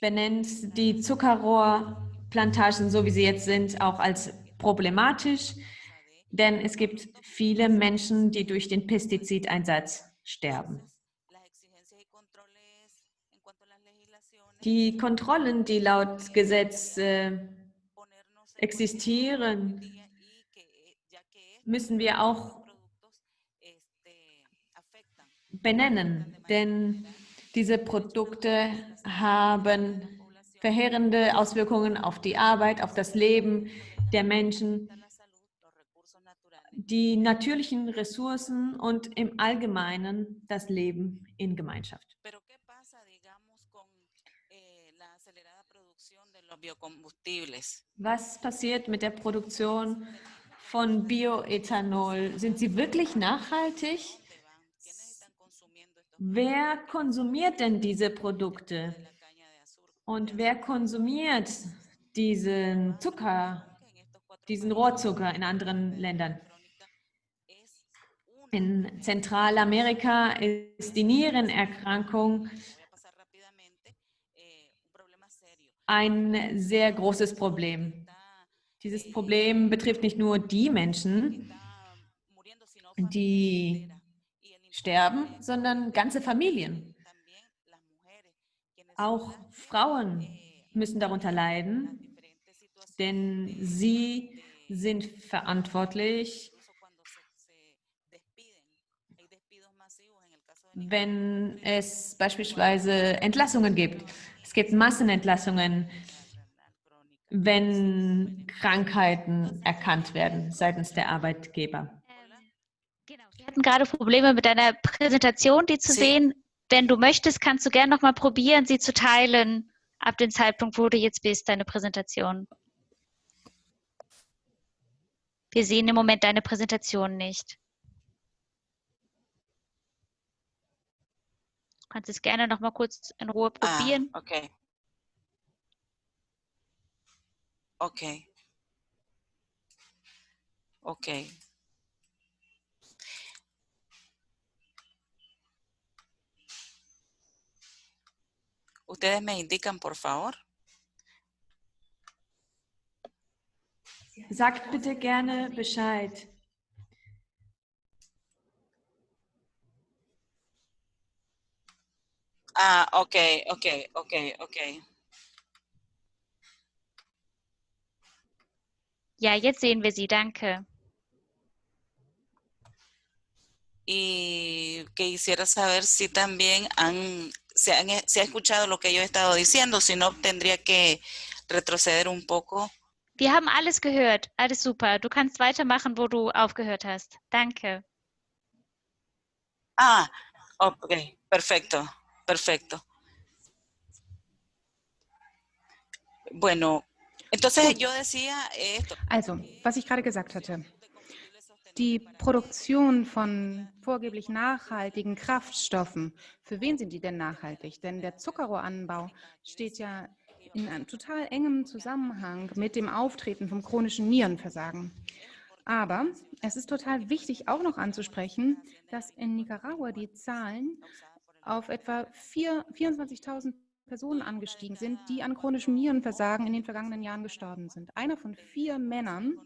benennt die Zuckerrohrplantagen, so wie sie jetzt sind, auch als problematisch, denn es gibt viele Menschen, die durch den Pestizideinsatz sterben. Die Kontrollen, die laut Gesetz äh, existieren, müssen wir auch benennen, denn diese Produkte haben verheerende Auswirkungen auf die Arbeit, auf das Leben der Menschen, la salud, los recursos naturales die natürlichen Ressourcen und im Allgemeinen das Leben in Gemeinschaft. Pero ¿qué pasa, digamos, con eh? Was passiert mit der Produktion von Bioethanol? Sind sie wirklich nachhaltig? ¿Dónde van? ¿Quiénes están consumiendo estos Wer konsumiert denn diese Produkte? Und wer konsumiert diesen Zucker, diesen Rohrzucker in anderen Ländern? In Zentralamerika ist die Nierenerkrankung ein sehr großes Problem. Dieses Problem betrifft nicht nur die Menschen, die sterben, sondern ganze Familien. Auch Frauen müssen darunter leiden, denn de- sie sind verantwortlich wenn es beispielsweise Entlassungen gibt. Es gibt Massenentlassungen, wenn Krankheiten erkannt werden seitens der Arbeitgeber. Genau, wir hatten gerade Probleme mit deiner Präsentation, die zu Sie- sehen. Wenn du möchtest, kannst du gerne noch mal probieren, sie zu teilen, ab dem Zeitpunkt, wo du jetzt bist, deine Präsentation. Wir sehen im Moment deine Präsentation nicht. Kannst es gerne noch mal kurz in Ruhe Ah, probieren. ok. Ok. Ok. Ustedes me indican, por favor. Sagt bitte gerne Bescheid. Ah, ok, ok, ok, ok. Ja, jetzt sehen wir sie. Danke. Y que quisiera saber si también han, se, han, se ha escuchado lo que yo he estado diciendo, si no tendría que retroceder un poco. Wir haben alles gehört. Alles super. Du kannst weitermachen, wo du aufgehört hast. Danke. Ah, ok, perfecto, perfecto. Bueno, entonces yo decía esto. Also, was ich gerade gesagt hatte. Die Produktion von vorgeblich nachhaltigen Kraftstoffen, für wen sind die denn nachhaltig? Denn der Zuckerrohranbau steht ja in einem total engem Zusammenhang mit dem Auftreten vom chronischen Nierenversagen. Aber es ist total wichtig auch noch anzusprechen, dass in Nicaragua die Zahlen auf etwa vier- 24.000 Personen angestiegen sind, die an chronischem Nierenversagen in den vergangenen Jahren gestorben sind. Einer von vier Männern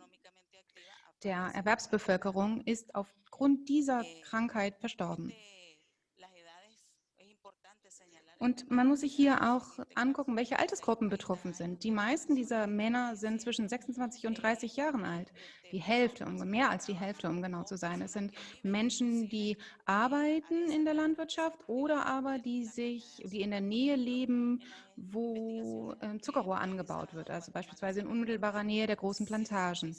der Erwerbsbevölkerung ist aufgrund dieser Krankheit verstorben. Und man muss sich hier auch angucken, welche Altersgruppen betroffen sind. Die meisten dieser Männer sind zwischen 26 und 30 Jahren alt. Die Hälfte, mehr als die Hälfte, um genau zu sein. Es sind Menschen, die arbeiten in der Landwirtschaft oder aber die sich, die in der Nähe leben, wo äh, Zuckerrohr angebaut wird, also beispielsweise in unmittelbarer Nähe der großen Plantagen.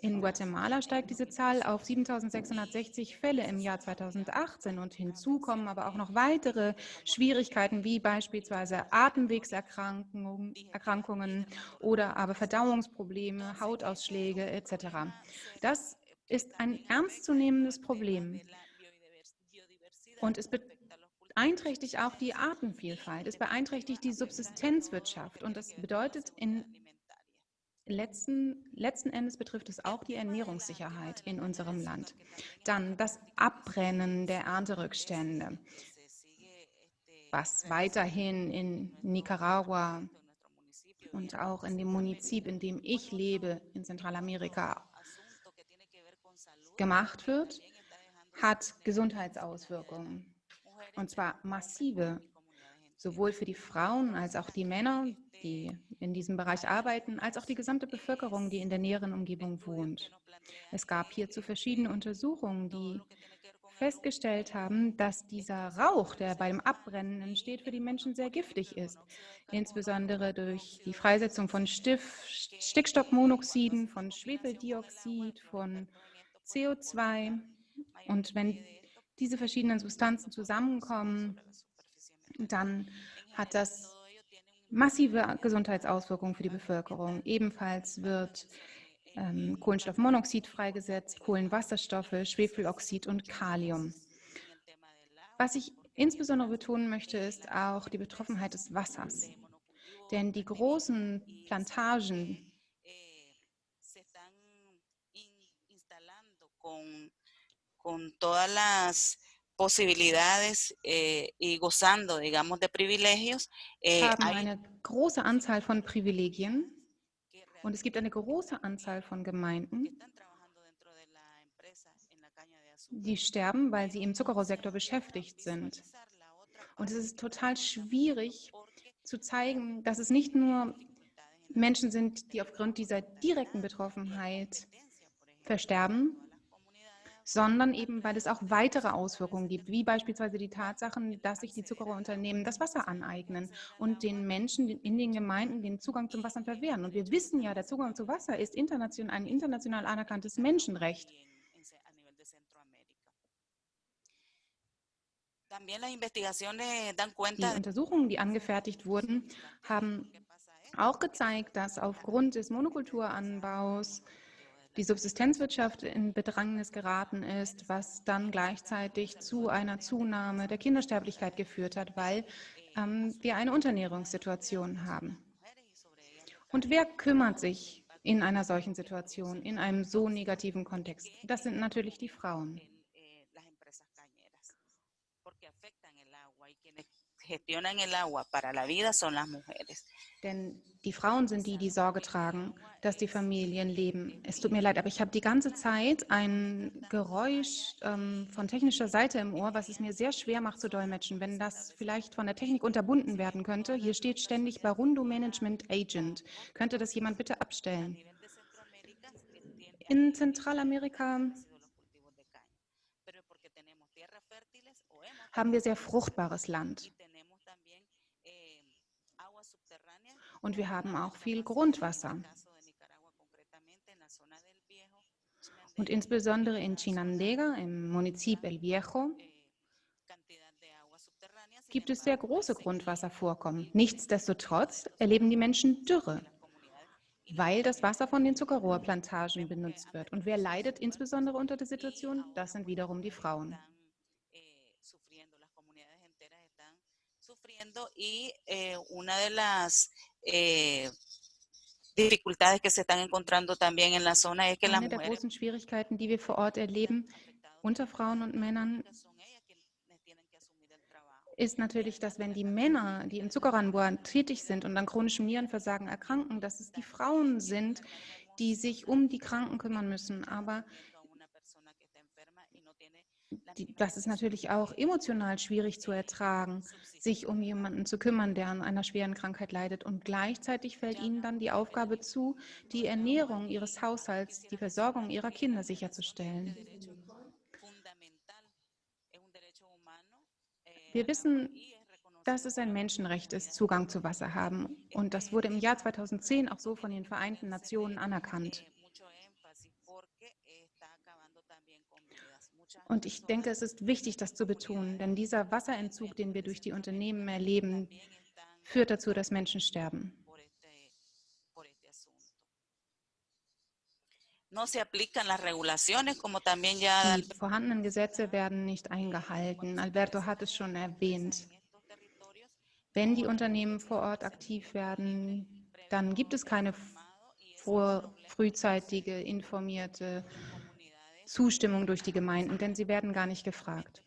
In Guatemala steigt diese Zahl auf 7.660 Fälle im Jahr 2018 und hinzu kommen aber auch noch weitere Schwierigkeiten wie beispielsweise Atemwegserkrankungen Erkrankungen oder aber Verdauungsprobleme, Hautausschläge etc. Das ist ein ernstzunehmendes Problem. Und es beeinträchtigt auch die Artenvielfalt, es beeinträchtigt die Subsistenzwirtschaft. Und das bedeutet in Letzten, letzten Endes betrifft es auch die Ernährungssicherheit in unserem Land. Dann das Abbrennen der Ernterückstände, was weiterhin in Nicaragua und auch in dem Munizip, in dem ich lebe, in Zentralamerika, gemacht wird, hat Gesundheitsauswirkungen. Und zwar massive, sowohl für die Frauen als auch die Männer, die in diesem Bereich arbeiten, als auch die gesamte Bevölkerung, die in der näheren Umgebung wohnt. Es gab hierzu verschiedene Untersuchungen, die festgestellt haben, dass dieser Rauch, der beim Abbrennen entsteht, für die Menschen sehr giftig ist. Insbesondere durch die Freisetzung von Stiff, Stickstoffmonoxiden, von Schwefeldioxid, von CO2. Und wenn diese verschiedenen Substanzen zusammenkommen, dann hat das massive Gesundheitsauswirkungen für die Bevölkerung. Ebenfalls wird ähm, Kohlenstoffmonoxid freigesetzt, Kohlenwasserstoffe, Schwefeloxid und Kalium. Was ich insbesondere betonen möchte, ist auch die Betroffenheit des Wassers. Denn die großen Plantagen con todas las posibilidades eh, y gozando, digamos, de privilegios. Eh, haben eine große Anzahl von Privilegien und es gibt eine große Anzahl von Gemeinden, die sterben, weil sie im Zuckerrohrsektor beschäftigt sind. Und es ist total schwierig zu zeigen, dass es nicht nur Menschen sind, die aufgrund dieser direkten Betroffenheit versterben, sondern eben, weil es auch weitere Auswirkungen gibt, wie beispielsweise die Tatsachen, dass sich die Zuckerrohrunternehmen das Wasser aneignen und den Menschen in den Gemeinden den Zugang zum Wasser verwehren. Und wir wissen ja, der Zugang zu Wasser ist international, ein international anerkanntes Menschenrecht. Die Untersuchungen, die angefertigt wurden, haben auch gezeigt, dass aufgrund des Monokulturanbaus die Subsistenzwirtschaft in Bedrängnis geraten ist, was dann gleichzeitig zu einer Zunahme der Kindersterblichkeit geführt hat, weil ähm, wir eine Unterernährungssituation haben. Und wer kümmert sich in einer solchen Situation, in einem so negativen Kontext? Das sind natürlich die Frauen. gestionan el agua para la vida son las mujeres. Denn die Frauen sind die, die Sorge tragen, dass die Familien leben. Es tut mir leid, aber ich habe die ganze Zeit ein Geräusch ähm, von technischer Seite im Ohr, was es mir sehr schwer macht zu dolmetschen. Wenn das vielleicht von der Technik unterbunden werden könnte. Hier steht ständig Barundo Management Agent. Könnte das jemand bitte abstellen? In Zentralamerika haben wir sehr fruchtbares Land. Und wir haben auch viel Grundwasser. Und insbesondere in Chinandega, im Munizip El Viejo, gibt es sehr große Grundwasservorkommen. Nichtsdestotrotz erleben die Menschen Dürre, weil das Wasser von den Zuckerrohrplantagen benutzt wird. Und wer leidet insbesondere unter der Situation? Das sind wiederum die Frauen. Eh, una de las dificultades que se están encontrando también en la zona es que Eine der großen Schwierigkeiten, die wir vor Ort erleben, unter Frauen und Männern, ist natürlich, dass wenn die Männer, die im Zuckeranbau tätig sind und an chronischem Nierenversagen erkranken, dass es die Frauen sind, die sich um die Kranken kümmern müssen. Aber die, das ist natürlich auch emotional schwierig zu ertragen, sich um jemanden zu kümmern, der an einer schweren Krankheit leidet. Und gleichzeitig fällt ihnen dann die Aufgabe zu, die Ernährung ihres Haushalts, die Versorgung ihrer Kinder sicherzustellen. Wir wissen, dass es ein Menschenrecht ist, Zugang zu Wasser haben. Und das wurde im Jahr 2010 auch so von den Vereinten Nationen anerkannt. Und ich denke, es ist wichtig, das zu betonen, denn dieser Wasserentzug, den wir durch die Unternehmen erleben, führt dazu, dass Menschen sterben. Die vorhandenen Gesetze werden nicht eingehalten. Alberto hat es schon erwähnt. Wenn die Unternehmen vor Ort aktiv werden, dann gibt es keine frühzeitige, informierte Zustimmung durch die Gemeinden, denn sie werden gar nicht gefragt.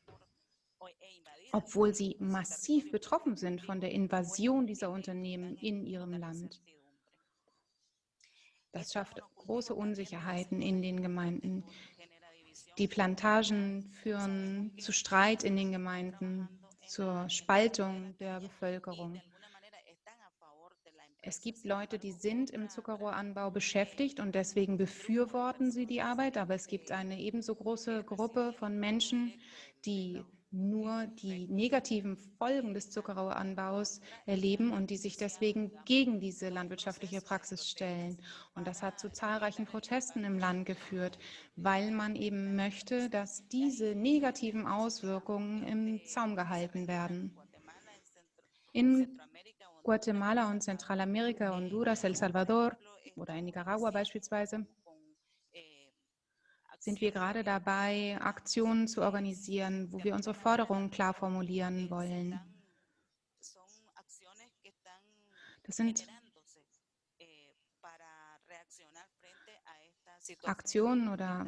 Obwohl sie massiv betroffen sind von der Invasion dieser Unternehmen in ihrem Land. Das schafft große Unsicherheiten in den Gemeinden. Die Plantagen führen zu Streit in den Gemeinden, zur Spaltung der Bevölkerung. Es gibt Leute, die sind im Zuckerrohranbau beschäftigt und deswegen befürworten sie die Arbeit, aber es gibt eine ebenso große Gruppe von Menschen, die nur die negativen Folgen des Zuckerrohranbaus erleben und die sich deswegen gegen diese landwirtschaftliche Praxis stellen. Und das hat zu zahlreichen Protesten im Land geführt, weil man eben möchte, dass diese negativen Auswirkungen im Zaum gehalten werden. In Guatemala und Zentralamerika, Honduras, El Salvador oder in Nicaragua beispielsweise, sind wir gerade dabei, Aktionen zu organisieren, wo wir unsere Forderungen klar formulieren wollen. Das sind Aktionen oder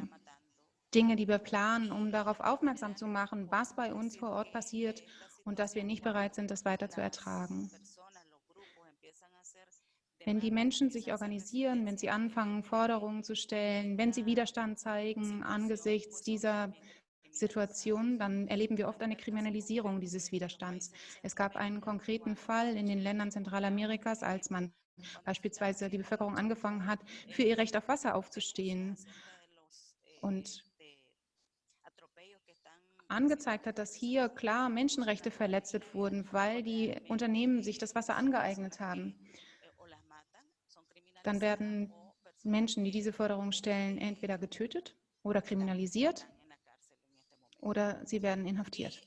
Dinge, die wir planen, um darauf aufmerksam zu machen, was bei uns vor Ort passiert und dass wir nicht bereit sind, das weiter zu ertragen. Wenn die Menschen sich organisieren, wenn sie anfangen, Forderungen zu stellen, wenn sie Widerstand zeigen angesichts dieser Situation, dann erleben wir oft eine Kriminalisierung dieses Widerstands. Es gab einen konkreten Fall in den Ländern Zentralamerikas, als man beispielsweise die Bevölkerung angefangen hat, für ihr Recht auf Wasser aufzustehen. Und angezeigt hat, dass hier klar Menschenrechte verletzt wurden, weil die Unternehmen sich das Wasser angeeignet haben, dann werden Menschen, die diese Forderung stellen, entweder getötet oder kriminalisiert oder sie werden inhaftiert.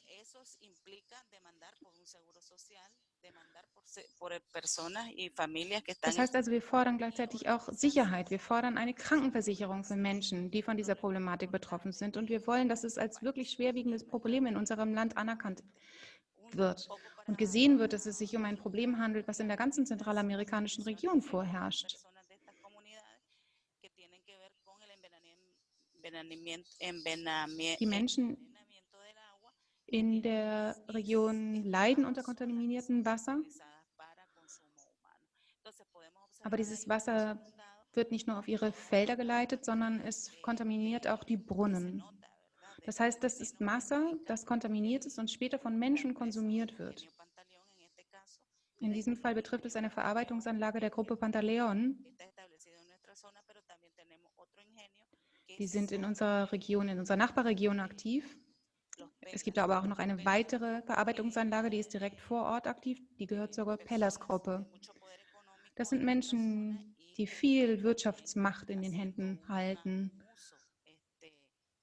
Das heißt also, wir fordern gleichzeitig auch Sicherheit. Wir fordern eine Krankenversicherung für Menschen, die von dieser Problematik betroffen sind. Und wir wollen, dass es als wirklich schwerwiegendes Problem in unserem Land anerkannt wird und gesehen wird, dass es sich um ein Problem handelt, was in der ganzen zentralamerikanischen Region vorherrscht. Die Menschen in der Region leiden unter kontaminiertem Wasser. Aber dieses Wasser wird nicht nur auf ihre Felder geleitet, sondern es kontaminiert auch die Brunnen. Das heißt, das ist Wasser, das kontaminiert ist und später von Menschen konsumiert wird. In diesem Fall betrifft es eine Verarbeitungsanlage der Gruppe Pantaleon. Die sind in unserer Region, in unserer Nachbarregion aktiv. Es gibt aber auch noch eine weitere Verarbeitungsanlage, die ist direkt vor Ort aktiv. Die gehört zur Pellas-Gruppe. Das sind Menschen, die viel Wirtschaftsmacht in den Händen halten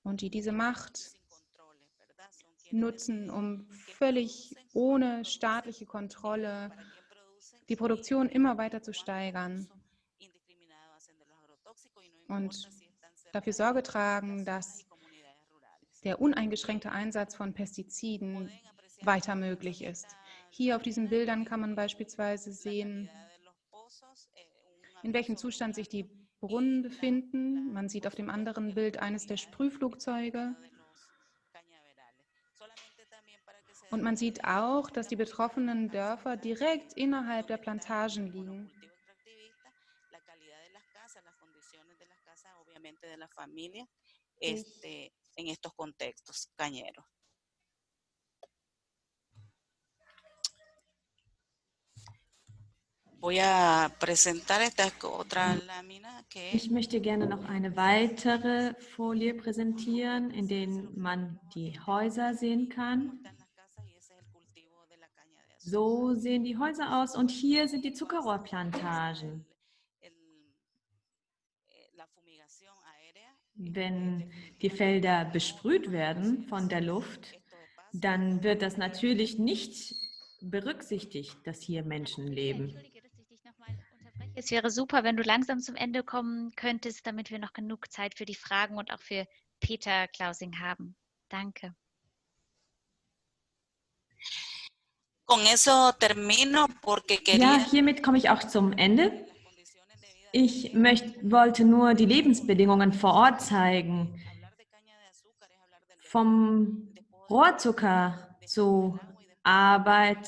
und die diese Macht nutzen, um völlig ohne staatliche Kontrolle die Produktion immer weiter zu steigern und dafür Sorge tragen, dass der uneingeschränkte Einsatz von Pestiziden weiter möglich ist. Hier auf diesen Bildern kann man beispielsweise sehen, in welchem Zustand sich die Brunnen befinden. Man sieht auf dem anderen Bild eines der Sprühflugzeuge. Und man sieht auch, dass die betroffenen Dörfer direkt innerhalb der Plantagen liegen. Este, en estos contextos cañeros. Ich möchte gerne noch eine weitere Folie präsentieren, in der man die Häuser sehen kann. So sehen die Häuser aus und hier sind die Zuckerrohrplantagen. Wenn die Felder besprüht werden von der Luft, dann wird das natürlich nicht berücksichtigt, dass hier Menschen leben. Es wäre super, wenn du langsam zum Ende kommen könntest, damit wir noch genug Zeit für die Fragen und auch für Peter Klausing haben. Danke. Ja, hiermit komme ich auch zum Ende. Ich möcht, wollte nur die Lebensbedingungen vor Ort zeigen. Vom Rohrzucker zu, Arbeit,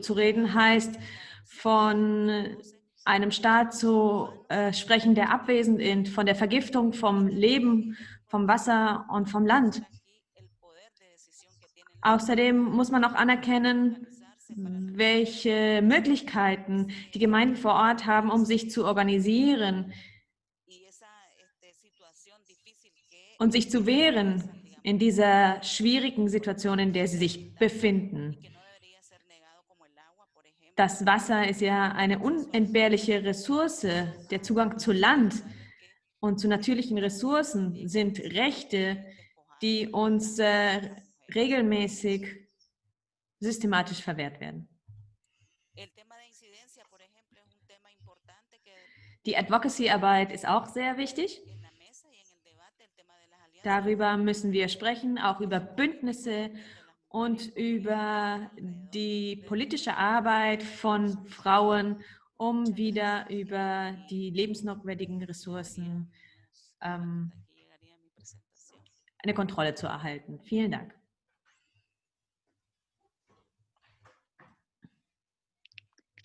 zu reden heißt, von einem Staat zu äh, sprechen, der abwesend ist, von der Vergiftung vom Leben, vom Wasser und vom Land. Außerdem muss man auch anerkennen, welche Möglichkeiten die Gemeinden vor Ort haben, um sich zu organisieren und sich zu wehren in dieser schwierigen Situation, in der sie sich befinden. Das Wasser ist ja eine unentbehrliche Ressource. Der Zugang zu Land und zu natürlichen Ressourcen sind Rechte, die uns äh, regelmäßig systematisch verwehrt werden. Die Advocacy-Arbeit ist auch sehr wichtig. Darüber müssen wir sprechen, auch über Bündnisse und über die politische Arbeit von Frauen, um wieder über die lebensnotwendigen Ressourcen ähm, eine Kontrolle zu erhalten. Vielen Dank.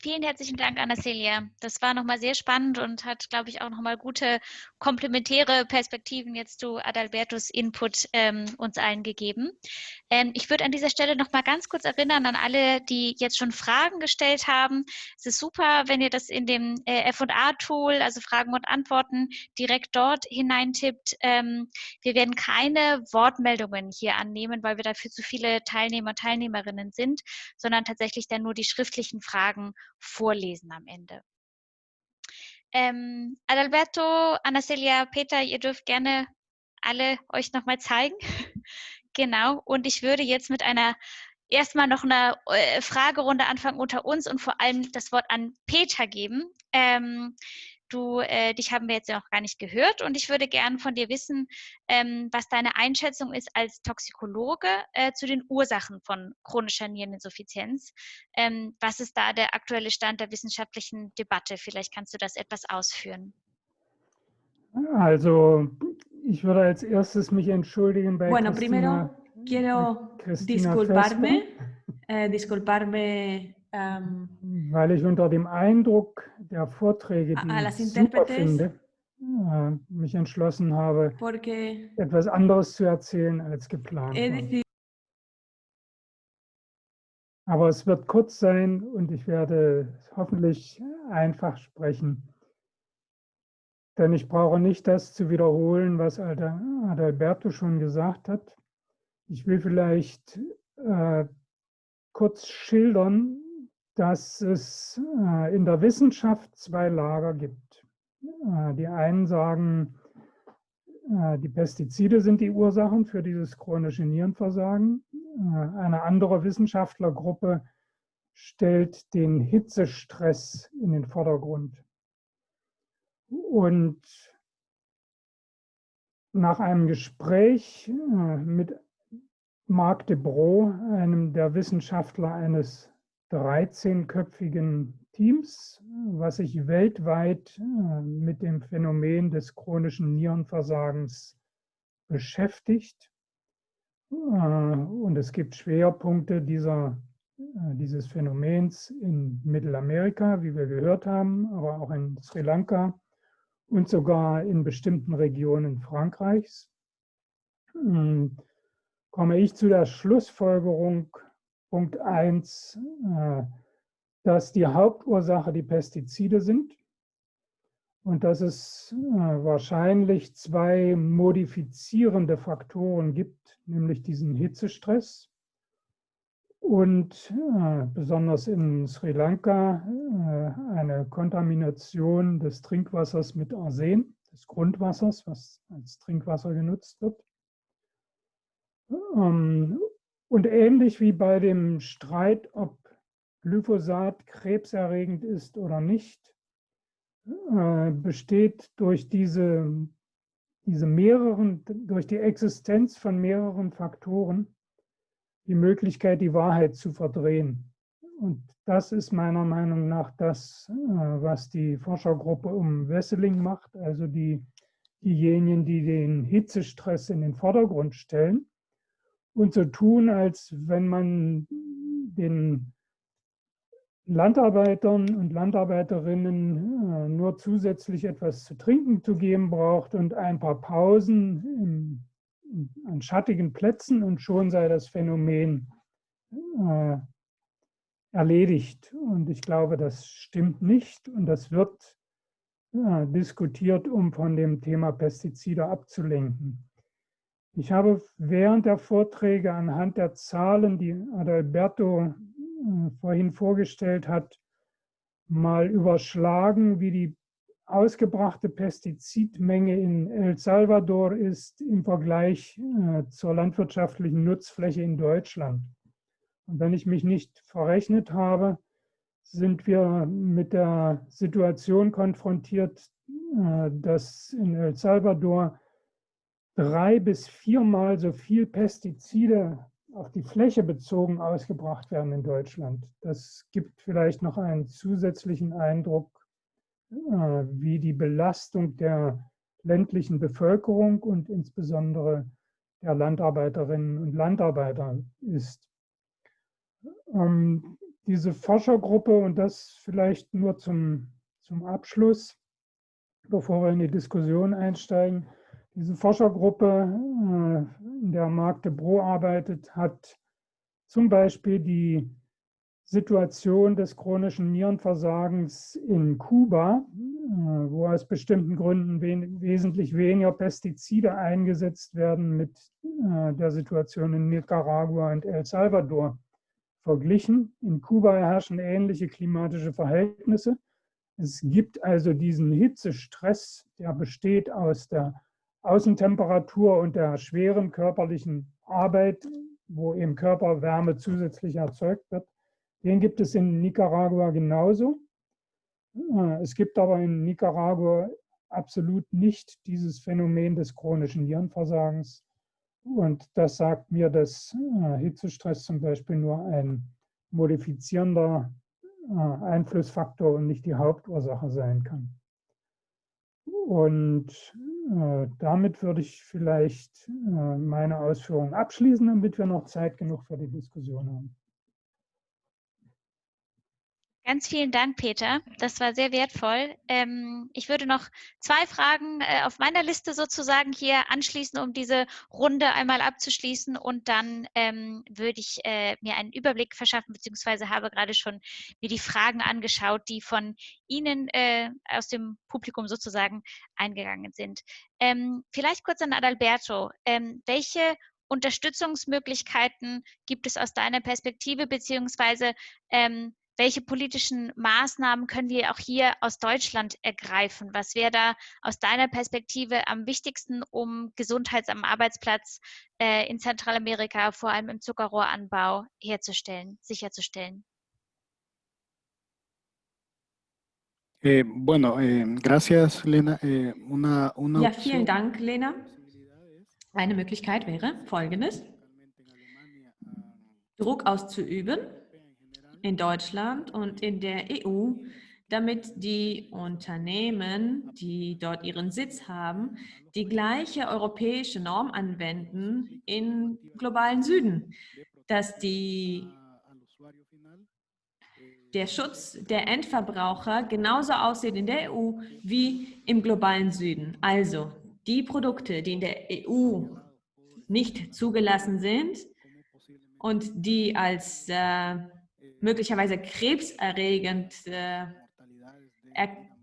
Vielen herzlichen Dank, Anna-Celia. Das war nochmal sehr spannend und hat, glaube ich, auch nochmal gute komplementäre Perspektiven jetzt zu Adalbertos Input ähm, uns allen gegeben. Ähm, ich würde an dieser Stelle nochmal ganz kurz erinnern an alle, die jetzt schon Fragen gestellt haben. Es ist super, wenn ihr das in dem äh, F&A-Tool, also Fragen und Antworten, direkt dort hineintippt. Ähm, wir werden keine Wortmeldungen hier annehmen, weil wir dafür zu viele Teilnehmer, Teilnehmerinnen sind, sondern tatsächlich dann nur die schriftlichen Fragen vorlesen am Ende. Ähm, Adalberto, Anastasia, Peter, ihr dürft gerne alle euch nochmal zeigen. [laughs] genau. Und ich würde jetzt mit einer erstmal noch eine äh, Fragerunde anfangen unter uns und vor allem das Wort an Peter geben. Ähm, Du, äh, dich haben wir jetzt noch gar nicht gehört und ich würde gerne von dir wissen, ähm, was deine Einschätzung ist als Toxikologe äh, zu den Ursachen von chronischer Niereninsuffizienz. Ähm, was ist da der aktuelle Stand der wissenschaftlichen Debatte? Vielleicht kannst du das etwas ausführen. Also, ich würde als erstes mich entschuldigen bei Bueno, Christina, primero quiero Christina disculparme, eh, disculparme ähm, weil ich unter dem Eindruck der Vorträge, die ich super finde, mich entschlossen habe, etwas anderes zu erzählen als geplant. war. Aber es wird kurz sein und ich werde hoffentlich einfach sprechen. Denn ich brauche nicht das zu wiederholen, was Ada- Adalberto schon gesagt hat. Ich will vielleicht äh, kurz schildern, dass es äh, in der Wissenschaft zwei Lager gibt. Äh, die einen sagen, äh, die Pestizide sind die Ursachen für dieses chronische Nierenversagen. Eine andere Wissenschaftlergruppe stellt den Hitzestress in den Vordergrund. Und nach einem Gespräch mit Marc de Bro, einem der Wissenschaftler eines 13-köpfigen Teams, was sich weltweit äh, mit dem Phänomen des chronischen Nierenversagens beschäftigt. Äh, Und es gibt Schwerpunkte dieser, äh, dieses Phänomens in Mittelamerika, wie wir gehört haben, aber auch in Sri Lanka und sogar in bestimmten Regionen Frankreichs. Ähm, Komme ich zu der Schlussfolgerung, Punkt 1, dass die Hauptursache die Pestizide sind und dass es äh, wahrscheinlich zwei modifizierende Faktoren gibt, nämlich diesen Hitzestress und äh, besonders in Sri Lanka äh, eine Kontamination des Trinkwassers mit Arsen, des Grundwassers, was als Trinkwasser genutzt wird. Und ähnlich wie bei dem Streit, ob Glyphosat krebserregend ist oder nicht, äh, besteht durch diese, diese mehreren, durch die Existenz von mehreren Faktoren die Möglichkeit, die Wahrheit zu verdrehen. Und das ist meiner Meinung nach das, äh, was die Forschergruppe um Wesseling macht, also die, diejenigen, die den Hitzestress in den Vordergrund stellen und so tun, als wenn man den Landarbeitern und Landarbeiterinnen äh, nur zusätzlich etwas zu trinken zu geben braucht und ein paar Pausen im, an schattigen Plätzen und schon sei das Phänomen äh, erledigt. Und ich glaube, das stimmt nicht und das wird äh, diskutiert, um von dem Thema Pestizide abzulenken. Ich habe während der Vorträge anhand der Zahlen, die Adalberto äh, vorhin vorgestellt hat, mal überschlagen, wie die ausgebrachte Pestizidmenge in El Salvador ist im Vergleich äh, zur landwirtschaftlichen Nutzfläche in Deutschland. Und wenn ich mich nicht verrechnet habe, sind wir mit der Situation konfrontiert, äh, dass in El Salvador drei bis viermal so viel Pestizide auf die Fläche bezogen ausgebracht werden in Deutschland. Das gibt vielleicht noch einen zusätzlichen Eindruck, äh, wie die Belastung der ländlichen Bevölkerung und insbesondere der Landarbeiterinnen und Landarbeiter ist. Ähm, diese Forschergruppe, und das vielleicht nur zum, zum Abschluss, bevor wir in die Diskussion einsteigen, diese Forschergruppe, äh, in der Marc de Bro arbeitet, hat zum Beispiel die Situation des chronischen Nierenversagens in Kuba, äh, wo aus bestimmten Gründen wesentlich weniger Pestizide eingesetzt werden mit äh, der Situation in Nicaragua und El Salvador verglichen. In Kuba herrschen ähnliche klimatische Verhältnisse. Es gibt also diesen Hitzestress, der besteht aus der Außentemperatur und der schweren körperlichen Arbeit, wo im Körper Wärme zusätzlich erzeugt wird. Den gibt es in Nicaragua genauso. Äh, es gibt aber in Nicaragua absolut nicht dieses Phänomen des chronischen Nierenversagens. Und das sagt mir, dass äh, Hitzestress zum Beispiel nur ein modifizierender äh, Einflussfaktor und nicht die Hauptursache sein kann. Und damit würde ich vielleicht meine Ausführungen abschließen, damit wir noch Zeit genug für die Diskussion haben. Ganz vielen Dank, Peter. Das war sehr wertvoll. Ähm, ich würde noch zwei Fragen äh, auf meiner Liste sozusagen hier anschließen, um diese Runde einmal abzuschließen. Und dann ähm, würde ich äh, mir einen Überblick verschaffen, beziehungsweise habe gerade schon mir die Fragen angeschaut, die von Ihnen äh, aus dem Publikum sozusagen eingegangen sind. Ähm, vielleicht kurz an Adalberto. Ähm, welche Unterstützungsmöglichkeiten gibt es aus deiner Perspektive, beziehungsweise ähm, welche politischen Maßnahmen können wir auch hier aus Deutschland ergreifen? Was wäre da aus deiner Perspektive am wichtigsten, um Gesundheit am Arbeitsplatz äh, in Zentralamerika, vor allem im Zuckerrohranbau, herzustellen, sicherzustellen? Eh, bueno, eh, gracias, Lena. Eh, una, una ja, vielen Dank, Lena. Eine Möglichkeit wäre folgendes. Druck auszuüben in Deutschland und in der EU, damit die Unternehmen, die dort ihren Sitz haben, die gleiche europäische Norm anwenden im globalen Süden, dass die, der Schutz der Endverbraucher genauso aussieht in der EU wie im globalen Süden. Also die Produkte, die in der EU nicht zugelassen sind und die als äh, möglicherweise krebserregend äh,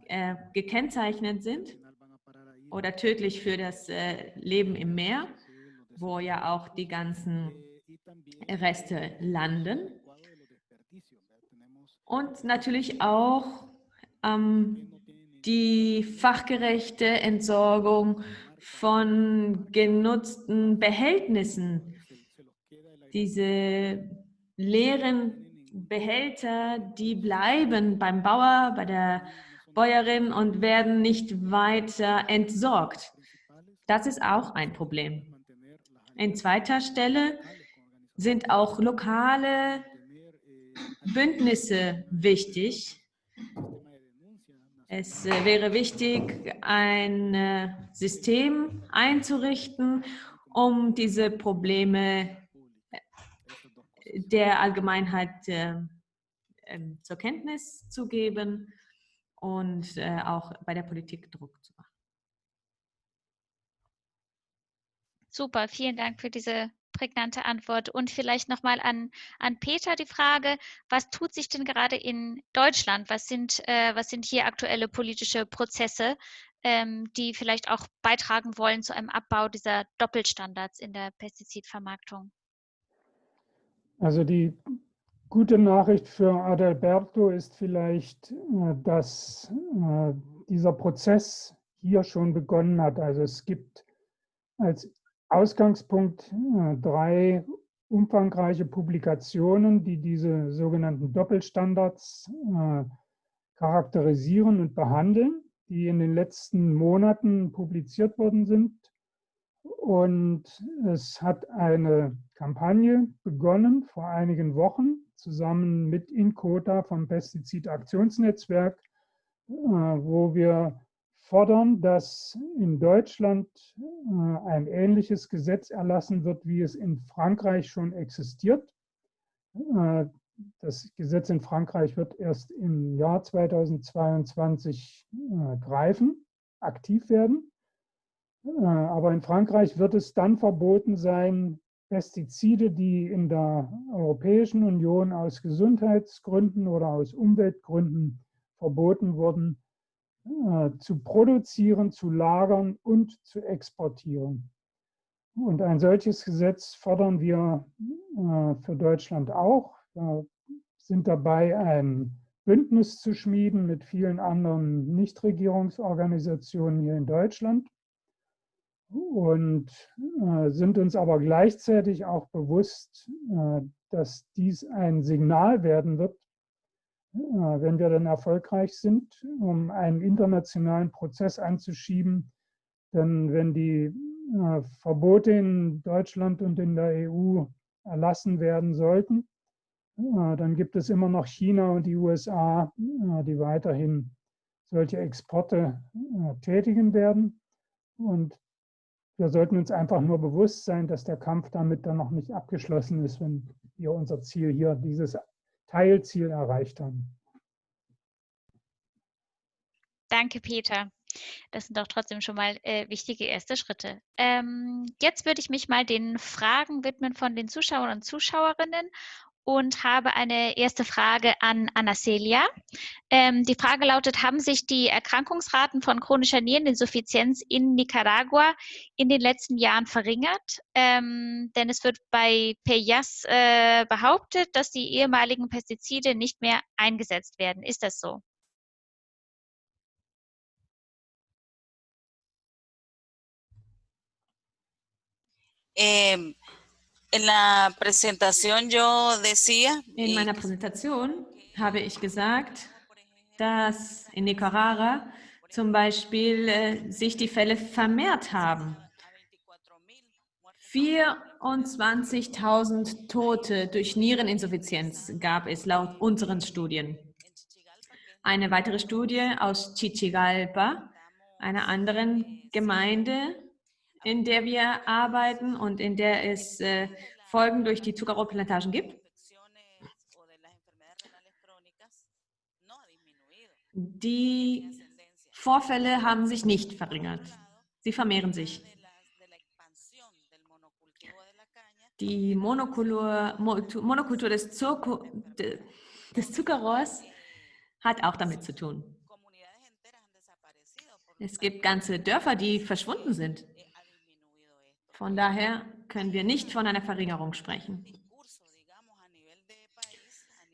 äh, gekennzeichnet sind oder tödlich für das äh, Leben im Meer, wo ja auch die ganzen Reste landen. Und natürlich auch ähm, die fachgerechte Entsorgung von genutzten Behältnissen. Diese leeren Behälter, die bleiben beim Bauer, bei der Bäuerin und werden nicht weiter entsorgt. Das ist auch ein Problem. In zweiter Stelle sind auch lokale Bündnisse wichtig. Es wäre wichtig, ein äh, System einzurichten, um diese Probleme der Allgemeinheit äh, äh, zur Kenntnis zu geben und äh, auch bei der Politik Druck zu machen. Super, vielen Dank für diese prägnante Antwort. Und vielleicht nochmal an, an Peter die Frage, was tut sich denn gerade in Deutschland? Was sind, äh, was sind hier aktuelle politische Prozesse, ähm, die vielleicht auch beitragen wollen zu einem Abbau dieser Doppelstandards in der Pestizidvermarktung? Also die gute Nachricht für Adalberto ist vielleicht, äh, dass äh, dieser Prozess hier schon begonnen hat. Also es gibt als Ausgangspunkt äh, drei umfangreiche Publikationen, die diese sogenannten Doppelstandards charakterisieren und behandeln, die in den letzten Monaten publiziert worden sind. Und es hat eine Kampagne begonnen vor einigen Wochen zusammen mit Inkota vom Pestizidaktionsnetzwerk, äh, wo wir fordern, dass in Deutschland äh, ein ähnliches Gesetz erlassen wird, wie es in Frankreich schon existiert. Äh, das Gesetz in Frankreich wird erst im Jahr 2022 äh, greifen, aktiv werden. Aber in Frankreich wird es dann verboten sein, Pestizide, die in der Europäischen Union aus Gesundheitsgründen oder aus Umweltgründen verboten wurden, äh, zu produzieren, zu lagern und zu exportieren. Und ein solches Gesetz fordern wir äh, für Deutschland auch. Wir sind dabei, ein Bündnis zu schmieden mit vielen anderen Nichtregierungsorganisationen hier in Deutschland und äh, sind uns aber gleichzeitig auch bewusst, äh, dass dies ein Signal werden wird, äh, wenn wir dann erfolgreich sind, um einen internationalen Prozess anzuschieben. Denn wenn die äh, Verbote in Deutschland und in der EU erlassen werden sollten, äh, dann gibt es immer noch China und die USA, äh, die weiterhin solche Exporte tätigen werden. Und wir sollten uns einfach nur bewusst sein, dass der Kampf damit dann noch nicht abgeschlossen ist, wenn wir unser Ziel hier, dieses Teilziel erreicht haben. Danke, Peter. Das sind doch trotzdem schon mal äh, wichtige erste Schritte. Ähm, jetzt würde ich mich mal den Fragen widmen von den Zuschauern und Zuschauerinnen und habe eine erste Frage an Anna-Celia. Ähm, die Frage lautet, haben sich die Erkrankungsraten von chronischer Niereninsuffizienz in Nicaragua in den letzten Jahren verringert? Ähm, denn es wird bei PEYAS äh, behauptet, dass die ehemaligen Pestizide nicht mehr eingesetzt werden. Ist das so? Eh, en la presentación yo decía... In meiner Präsentation habe ich gesagt, dass in Nicaragua zum Beispiel äh, sich die Fälle vermehrt haben. 24.000 Tote durch Niereninsuffizienz gab es laut unseren Studien. Eine weitere Studie aus Chichigalpa, einer anderen Gemeinde in der wir arbeiten und in der es äh, Folgen durch die Zuckerrohrplantagen gibt. Die Vorfälle haben sich nicht verringert. Sie vermehren sich. Die Monokultur, Monokultur des, Zucker, des Zuckerrohrs hat auch damit zu tun. Es gibt ganze Dörfer, die verschwunden sind. Von daher können wir nicht von einer Verringerung sprechen.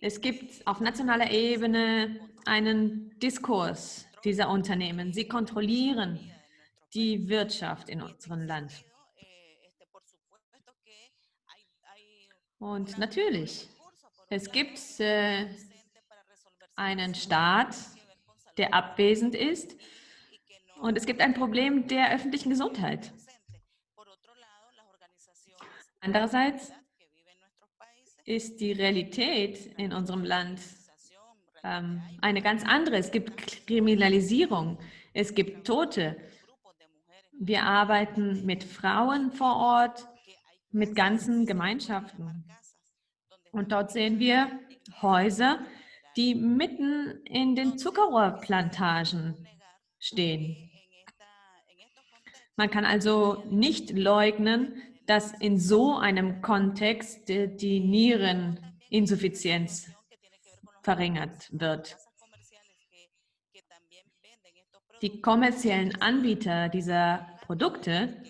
Es gibt auf nationaler Ebene einen Diskurs dieser Unternehmen. Sie kontrollieren die Wirtschaft in unserem Land. Und natürlich, es gibt äh, einen Staat, der abwesend ist und es gibt ein Problem der öffentlichen Gesundheit. Andererseits ist die Realität in unserem Land ähm, eine ganz andere. Es gibt Kriminalisierung, es gibt Tote. Wir arbeiten mit Frauen vor Ort, mit ganzen Gemeinschaften. Und dort sehen wir Häuser, die mitten in den Zuckerrohrplantagen stehen. Man kann also nicht leugnen, dass in so einem Kontext die Niereninsuffizienz verringert wird. Die kommerziellen Anbieter dieser Produkte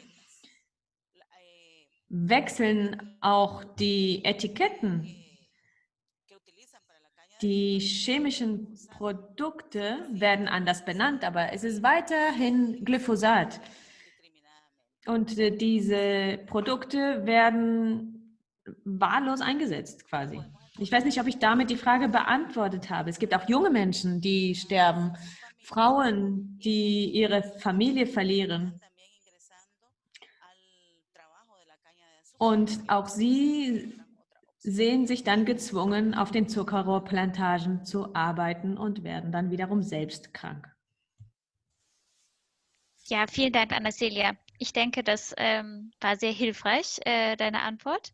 wechseln auch die Etiketten. Die chemischen Produkte werden anders benannt, aber es ist weiterhin Glyphosat. Und äh, diese Produkte werden wahllos eingesetzt quasi. Ich weiß nicht, ob ich damit die Frage beantwortet habe. Es gibt auch junge Menschen, die sterben, Frauen, die ihre Familie verlieren. Und auch sie sehen sich dann gezwungen, auf den Zuckerrohrplantagen zu arbeiten und werden dann wiederum selbst krank. Ja, vielen Dank, Anna-Celia. Ich denke, das ähm, war sehr hilfreich, äh, deine Antwort.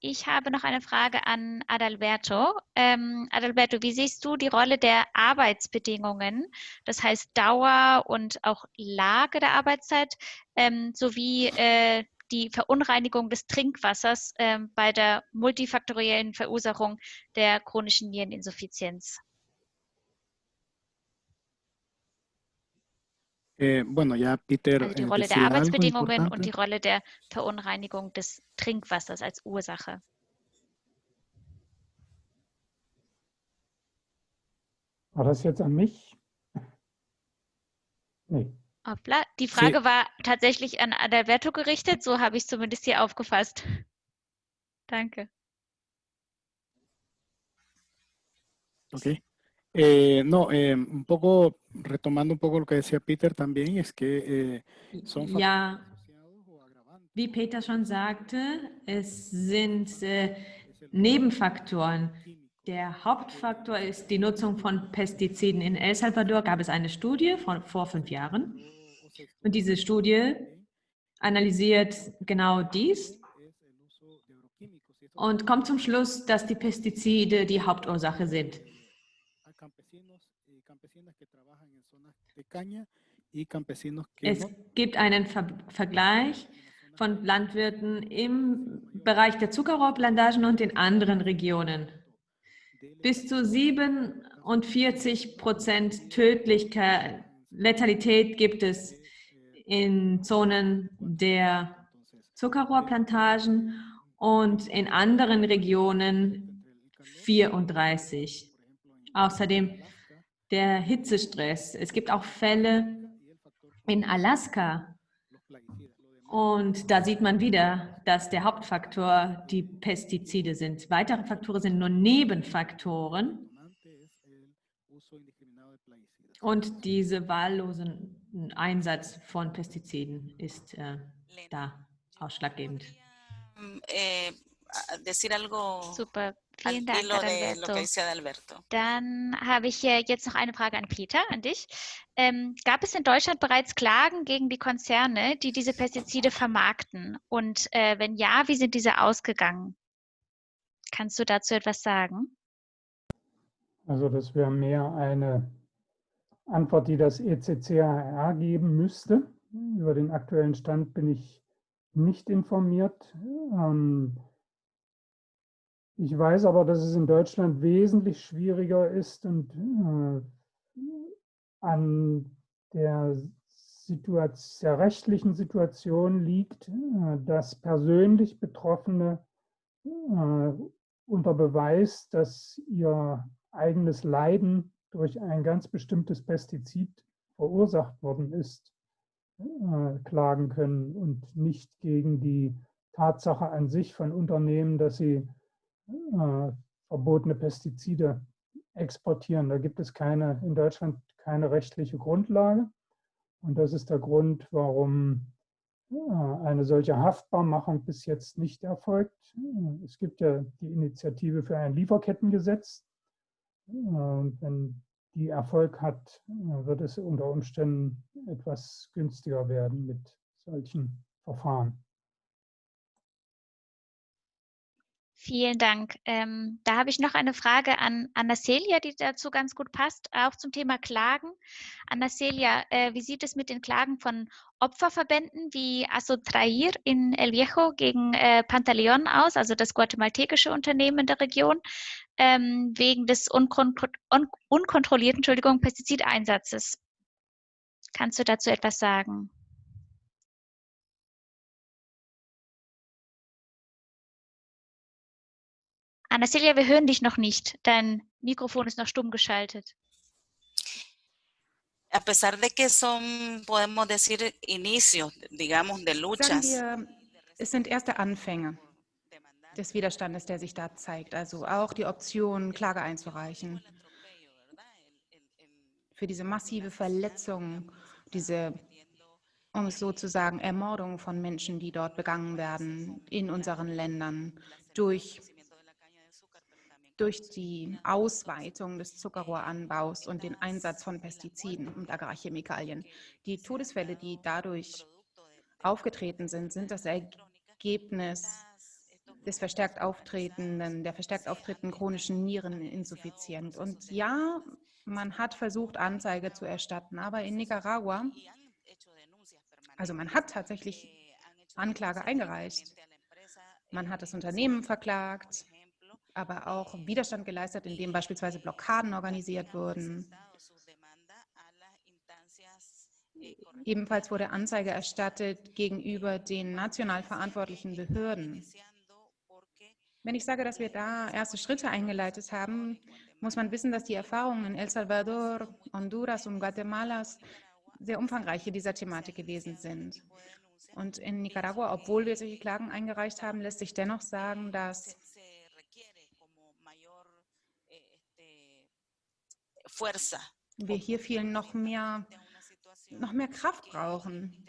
ich habe noch eine Frage an Adalberto. Ähm, Adalberto, wie siehst du die Rolle der Arbeitsbedingungen, das heißt Dauer und auch Lage der Arbeitszeit, ähm, sowie äh, die Verunreinigung des Trinkwassers äh, bei der multifaktoriellen Verursachung der chronischen Niereninsuffizienz? Eh, bueno, ya Peter also die eh, Rolle der Arbeitsbedingungen und die. Rolle der Verunreinigung des Trinkwassers als Ursache. War das jetzt an mich? [laughs] Nee. Hoppla. Die Frage war tatsächlich an Adalberto gerichtet, so habe ich es zumindest hier aufgefasst. [laughs] Danke. Ok. Eh, no, eh, un poco, retomando un poco lo que decía Peter también, es que eh, son Ja, wie Peter schon sagte, es sind äh, Nebenfaktoren. Der Hauptfaktor ist die Nutzung von Pestiziden. In El Salvador gab es eine Studie von vor fünf Jahren und diese Studie analysiert genau dies und kommt zum Schluss, dass die Pestizide die Hauptursache sind. a campesinos y campesinas que trabajan en zonas de caña y campesinos que Es gibt einen Ver Vergleich von Landwirten im Bereich der Zuckerrohrplantagen und in anderen Regionen. Bis zu 47 Prozent Tödlichkeit, Letalität gibt es in Zonen der Zuckerrohrplantagen und in anderen Regionen 34. Außerdem der Hitzestress. Es gibt auch Fälle in Alaska, und da sieht man wieder, dass der Hauptfaktor die Pestizide sind. Weitere Faktoren sind nur Nebenfaktoren und dieser wahllose Einsatz von Pestiziden ist äh, da ausschlaggebend. Decir algo Super. Vielen Dank, hilo de lo Adalberto. que dice Adalberto. Dann habe ich jetzt noch eine Frage an Peter, an dich. Ähm, gab es in Deutschland bereits Klagen gegen die Konzerne, die diese Pestizide vermarkten? Und äh, wenn ja, wie sind diese ausgegangen? Kannst du dazu etwas sagen? Also das wäre mehr eine Antwort, die das ECCHR geben müsste. Über den aktuellen Stand bin ich nicht informiert. Ähm, Ich weiß aber, dass es in Deutschland wesentlich schwieriger ist und äh, an der, Situation, rechtlichen Situation liegt, äh, dass persönlich Betroffene äh, unter Beweis, dass ihr eigenes Leiden durch ein ganz bestimmtes Pestizid verursacht worden ist, äh, klagen können und nicht gegen die Tatsache an sich von Unternehmen, dass sie äh, verbotene Pestizide exportieren. Da gibt es keine, in Deutschland keine rechtliche Grundlage. Und das ist der Grund, warum eine solche Haftbarmachung bis jetzt nicht erfolgt. Es gibt ja die Initiative für ein Lieferkettengesetz. Und wenn die Erfolg hat, wird es unter Umständen etwas günstiger werden mit solchen Verfahren. Vielen Dank. Ähm, da habe ich noch eine Frage an Anna Celia, die dazu ganz gut passt, auch zum Thema Klagen. Anna Celia, äh, wie sieht es mit den Klagen von Opferverbänden wie Asotrair in El Viejo gegen äh, Pantaleon aus, also das guatemaltekische Unternehmen in der Region, ähm, wegen des unkon un unkontrollierten Entschuldigung, Pestizideinsatzes? Kannst du dazu etwas sagen? Anna Celia, wir hören dich noch nicht. Dein Mikrofon ist noch stumm geschaltet. A pesar de que son, podemos decir, inicios, digamos, de Sagen luchas. wir, es sind erste Anfänge des Widerstandes, der sich da zeigt. Also auch die Option, Klage einzureichen für diese massive Verletzung, diese, um es so zu sagen, Ermordung von Menschen, die dort begangen werden in unseren Ländern durch, durch die Ausweitung des Zuckerrohranbaus und den Einsatz von Pestiziden und Agrarchemikalien. Die Todesfälle, die dadurch aufgetreten sind, sind das Ergebnis des verstärkt auftretenden, der verstärkt auftretenden chronischen Niereninsuffizienz. Und ja, man hat versucht, Anzeige zu erstatten, aber in Nicaragua, also man hat tatsächlich Anklage eingereicht. Man hat das Unternehmen verklagt, aber auch Widerstand geleistet, indem beispielsweise Blockaden organisiert wurden. Ebenfalls wurde Anzeige erstattet gegenüber den national verantwortlichen Behörden. Wenn ich sage, dass wir da erste Schritte eingeleitet haben, muss man wissen, dass die Erfahrungen in El Salvador, Honduras und Guatemala sehr umfangreiche dieser Thematik gewesen sind. Und in Nicaragua, obwohl wir solche Klagen eingereicht haben, lässt sich dennoch sagen, dass wir hier viel noch mehr, noch mehr Kraft brauchen.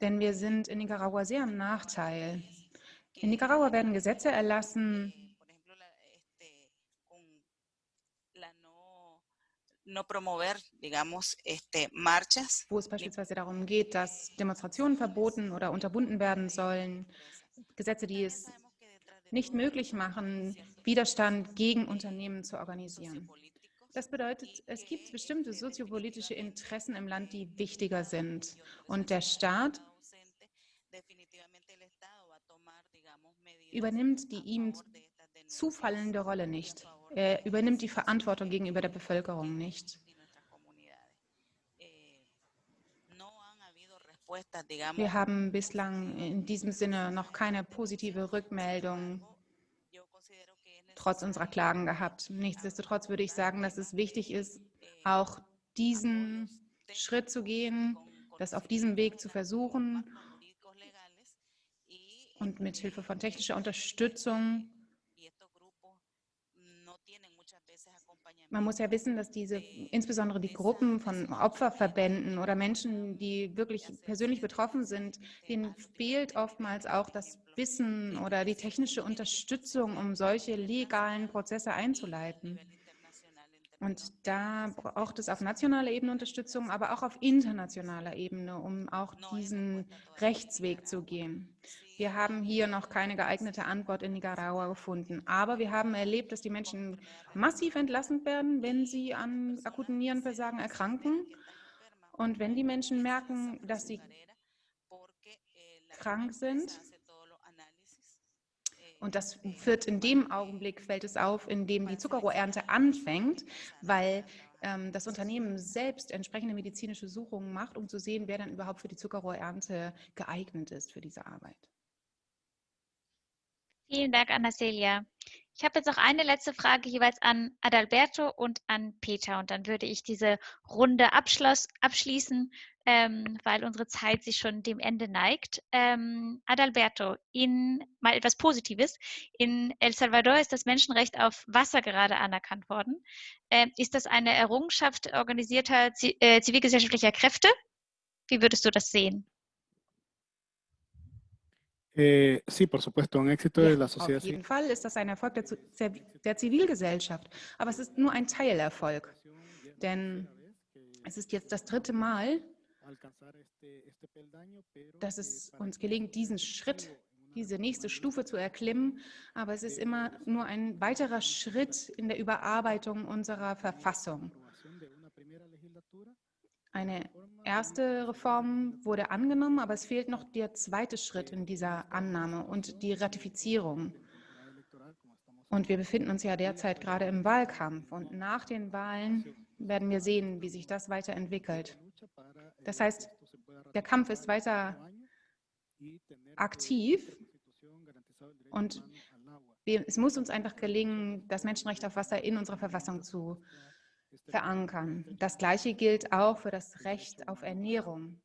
Denn wir sind in Nicaragua sehr im Nachteil. In Nicaragua werden Gesetze erlassen, wo es beispielsweise darum geht, dass Demonstrationen verboten oder unterbunden werden sollen. Gesetze, die es nicht möglich machen, Widerstand gegen Unternehmen zu organisieren. Das bedeutet, es gibt bestimmte soziopolitische Interessen im Land, die wichtiger sind. Und der Staat übernimmt die ihm zufallende Rolle nicht. Er übernimmt die Verantwortung gegenüber der Bevölkerung nicht. Wir haben bislang in diesem Sinne noch keine positive Rückmeldung trotz unserer Klagen gehabt. Nichtsdestotrotz würde ich sagen, dass es wichtig ist, auch diesen Schritt zu gehen, das auf diesem Weg zu versuchen und mit Hilfe von technischer Unterstützung. Man muss ja wissen, dass diese, insbesondere die Gruppen von Opferverbänden oder Menschen, die wirklich persönlich betroffen sind, denen fehlt oftmals auch das Wissen oder die technische Unterstützung, um solche legalen Prozesse einzuleiten. Und da braucht es auf nationaler Ebene Unterstützung, aber auch auf internationaler Ebene, um auch diesen Rechtsweg zu gehen. Wir haben hier noch keine geeignete Antwort in Nicaragua gefunden. Aber wir haben erlebt, dass die Menschen massiv entlassen werden, wenn sie an akuten Nierenversagen erkranken. Und wenn die Menschen merken, dass sie krank sind, und das wird in dem Augenblick, fällt es auf, in dem die Zuckerrohrernte anfängt, weil ähm, das Unternehmen selbst entsprechende medizinische Suchungen macht, um zu sehen, wer dann überhaupt für die Zuckerrohrernte geeignet ist für diese Arbeit. Vielen Dank, Anna-Celia. Ich habe jetzt noch eine letzte Frage jeweils an Adalberto und an Peter und dann würde ich diese Runde abschließen, ähm, weil unsere Zeit sich schon dem Ende neigt. Ähm, Adalberto, in mal etwas Positives. In El Salvador ist das Menschenrecht auf Wasser gerade anerkannt worden. Ähm, ist das eine Errungenschaft organisierter äh, zivilgesellschaftlicher Kräfte? Wie würdest du das sehen? Eh, sí, por supuesto, un éxito ja, de la sociedad Auf jeden Fall ist das ein Erfolg der, der Zivilgesellschaft, aber es ist nur ein Teilerfolg, denn es ist jetzt das dritte Mal, dass es uns gelingt, diesen Schritt, diese nächste Stufe zu erklimmen, aber es ist immer nur ein weiterer Schritt in der Überarbeitung unserer Verfassung. Eine erste Reform wurde angenommen, aber es fehlt noch der zweite Schritt in dieser Annahme und die Ratifizierung. Und wir befinden uns ja derzeit gerade im Wahlkampf. Und nach den Wahlen werden wir sehen, wie sich das weiterentwickelt. Das heißt, der Kampf ist weiter aktiv und es muss uns einfach gelingen, das Menschenrecht auf Wasser in unserer Verfassung zu verankern. Das Gleiche gilt auch für das Recht auf Ernährung,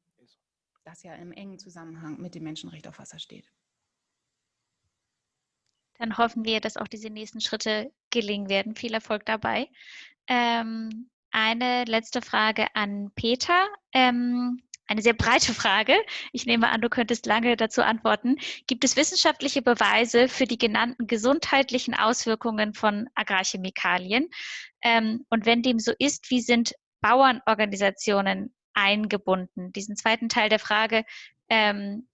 das ja im engen Zusammenhang mit dem Menschenrecht auf Wasser steht. Dann hoffen wir, dass auch diese nächsten Schritte gelingen werden. Viel Erfolg dabei. Ähm, eine letzte Frage an Peter. Ähm, eine sehr breite Frage. Ich nehme an, du könntest lange dazu antworten. Gibt es wissenschaftliche Beweise für die genannten gesundheitlichen Auswirkungen von Agrarchemikalien? Ähm, und wenn dem so ist, wie sind Bauernorganisationen eingebunden? Diesen zweiten Teil der Frage ähm,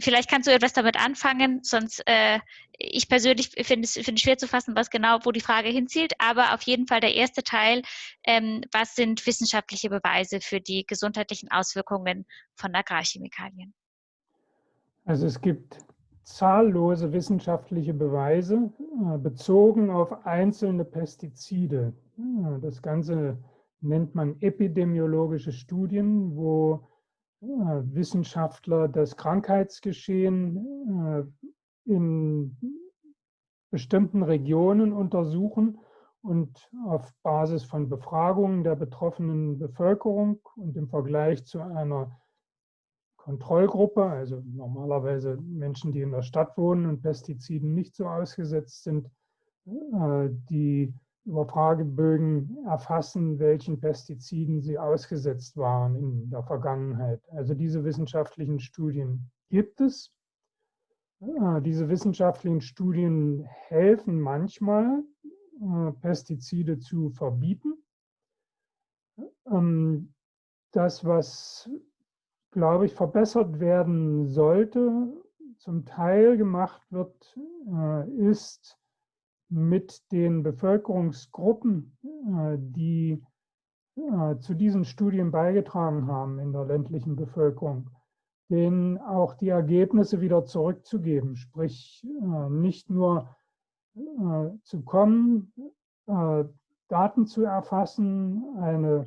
vielleicht kannst du etwas damit anfangen, sonst äh, ich persönlich finde es find schwer zu fassen, was genau, wo die Frage hinzielt, aber auf jeden Fall der erste Teil, ähm, was sind wissenschaftliche Beweise für die gesundheitlichen Auswirkungen von Agrarchemikalien? Also es gibt zahllose wissenschaftliche Beweise äh, bezogen auf einzelne Pestizide. Das Ganze nennt man epidemiologische Studien, wo Wissenschaftler das Krankheitsgeschehen äh, in bestimmten Regionen untersuchen und auf Basis von Befragungen der betroffenen Bevölkerung und im Vergleich zu einer Kontrollgruppe, also normalerweise Menschen, die in der Stadt wohnen und Pestiziden nicht so ausgesetzt sind, äh, die über Fragebögen erfassen, welchen Pestiziden sie ausgesetzt waren in der Vergangenheit. Also diese wissenschaftlichen Studien gibt es. Diese wissenschaftlichen Studien helfen manchmal, äh, Pestizide zu verbieten. Ähm, das, was, glaube ich, verbessert werden sollte, zum Teil gemacht wird, äh, ist, mit den Bevölkerungsgruppen, äh, die äh, zu diesen Studien beigetragen haben in der ländlichen Bevölkerung, denen auch die Ergebnisse wieder zurückzugeben, sprich äh, nicht nur zu kommen, Daten zu erfassen, eine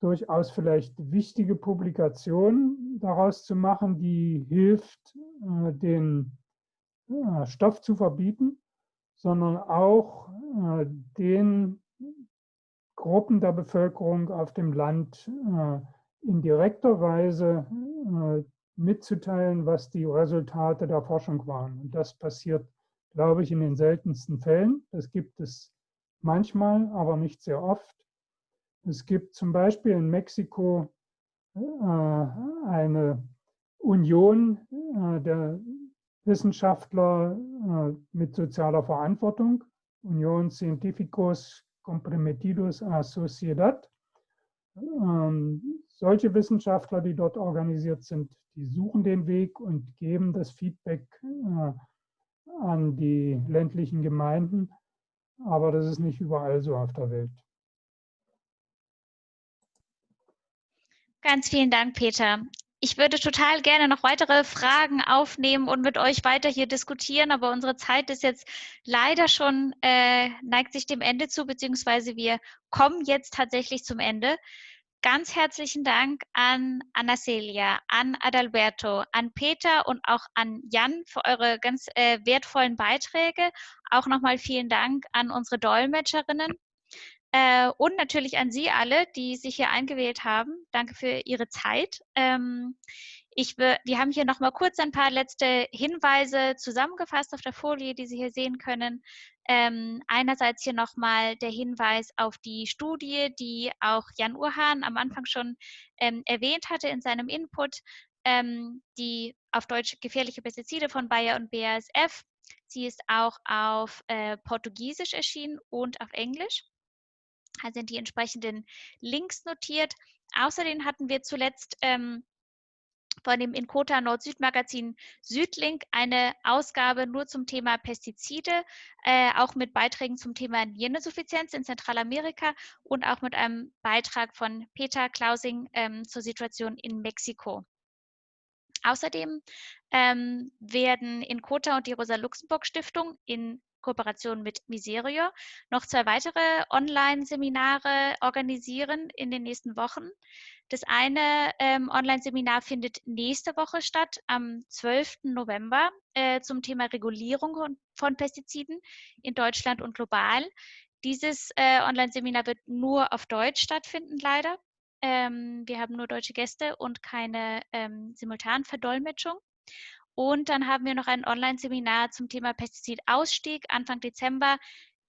durchaus vielleicht wichtige Publikation daraus zu machen, die hilft, den Stoff zu verbieten, sondern auch äh, den Gruppen der Bevölkerung auf dem Land äh, in direkter Weise äh, mitzuteilen, was die Resultate der Forschung waren. Und das passiert, glaube ich, in den seltensten Fällen. Das gibt es manchmal, aber nicht sehr oft. Es gibt zum Beispiel in Mexiko eine Union der Wissenschaftler äh, mit sozialer Verantwortung, Union Científicos Comprometidos a Sociedad. Ähm, solche Wissenschaftler, die dort organisiert sind, die suchen den Weg und geben das Feedback äh, an die ländlichen Gemeinden. Aber das ist nicht überall so auf der Welt. Ganz vielen Dank, Peter ich würde total gerne noch weitere Fragen aufnehmen und mit euch weiter hier diskutieren, aber unsere Zeit ist jetzt leider schon, äh, neigt sich dem Ende zu, beziehungsweise wir kommen jetzt tatsächlich zum Ende. Ganz herzlichen Dank an Anna Celia, an Adalberto, an Peter und auch an Jan für eure ganz äh, wertvollen Beiträge. Auch nochmal vielen Dank an unsere Dolmetscherinnen. Äh, und natürlich an Sie alle, die sich hier eingewählt haben. Danke für Ihre Zeit. Ähm, ich, wir haben hier nochmal kurz ein paar letzte Hinweise zusammengefasst auf der Folie, die Sie hier sehen können. Ähm, einerseits hier nochmal der Hinweis auf die Studie, die auch Jan Urhan am Anfang schon ähm, erwähnt hatte in seinem Input, ähm, die auf Deutsch gefährliche Pestizide von Bayer und BASF. Sie ist auch auf äh, Portugiesisch erschienen und auf Englisch sind die entsprechenden Links notiert. Außerdem hatten wir zuletzt ähm, von dem Inkota Nord-Süd-Magazin Südlink eine Ausgabe nur zum Thema Pestizide, äh, auch mit Beiträgen zum Thema Niereninsuffizienz in Zentralamerika und auch mit einem Beitrag von Peter Klausing ähm, zur Situation in Mexiko. Außerdem ähm, werden Inkota und die Rosa-Luxemburg-Stiftung in Kooperation mit Miserio noch zwei weitere Online-Seminare organisieren in den nächsten Wochen. Das eine ähm, Online-Seminar findet nächste Woche statt, am 12. November, äh, zum Thema Regulierung von Pestiziden in Deutschland und global. Dieses äh, Online-Seminar wird nur auf Deutsch stattfinden, leider. Ähm, wir haben nur deutsche Gäste und keine ähm, Simultanverdolmetschung. Und dann haben wir noch ein Online-Seminar zum Thema Pestizidausstieg Anfang Dezember.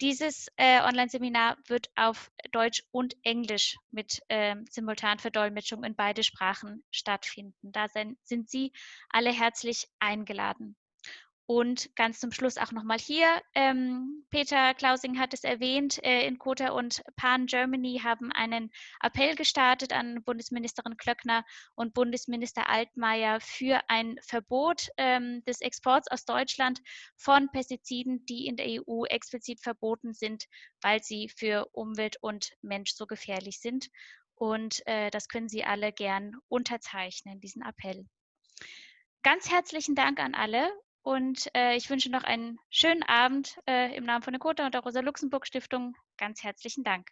Dieses äh, Online-Seminar wird auf Deutsch und Englisch mit äh, Simultanverdolmetschung in beide Sprachen stattfinden. Da sind, sind Sie alle herzlich eingeladen. Und ganz zum Schluss auch nochmal hier, ähm, Peter Klausing hat es erwähnt, äh, in Kota und Pan Germany haben einen Appell gestartet an Bundesministerin Klöckner und Bundesminister Altmaier für ein Verbot ähm, des Exports aus Deutschland von Pestiziden, die in der EU explizit verboten sind, weil sie für Umwelt und Mensch so gefährlich sind. Und äh, das können Sie alle gern unterzeichnen, diesen Appell. Ganz herzlichen Dank an alle und äh, ich wünsche noch einen schönen Abend äh, im Namen von der Kota und der Rosa-Luxemburg-Stiftung. Ganz herzlichen Dank.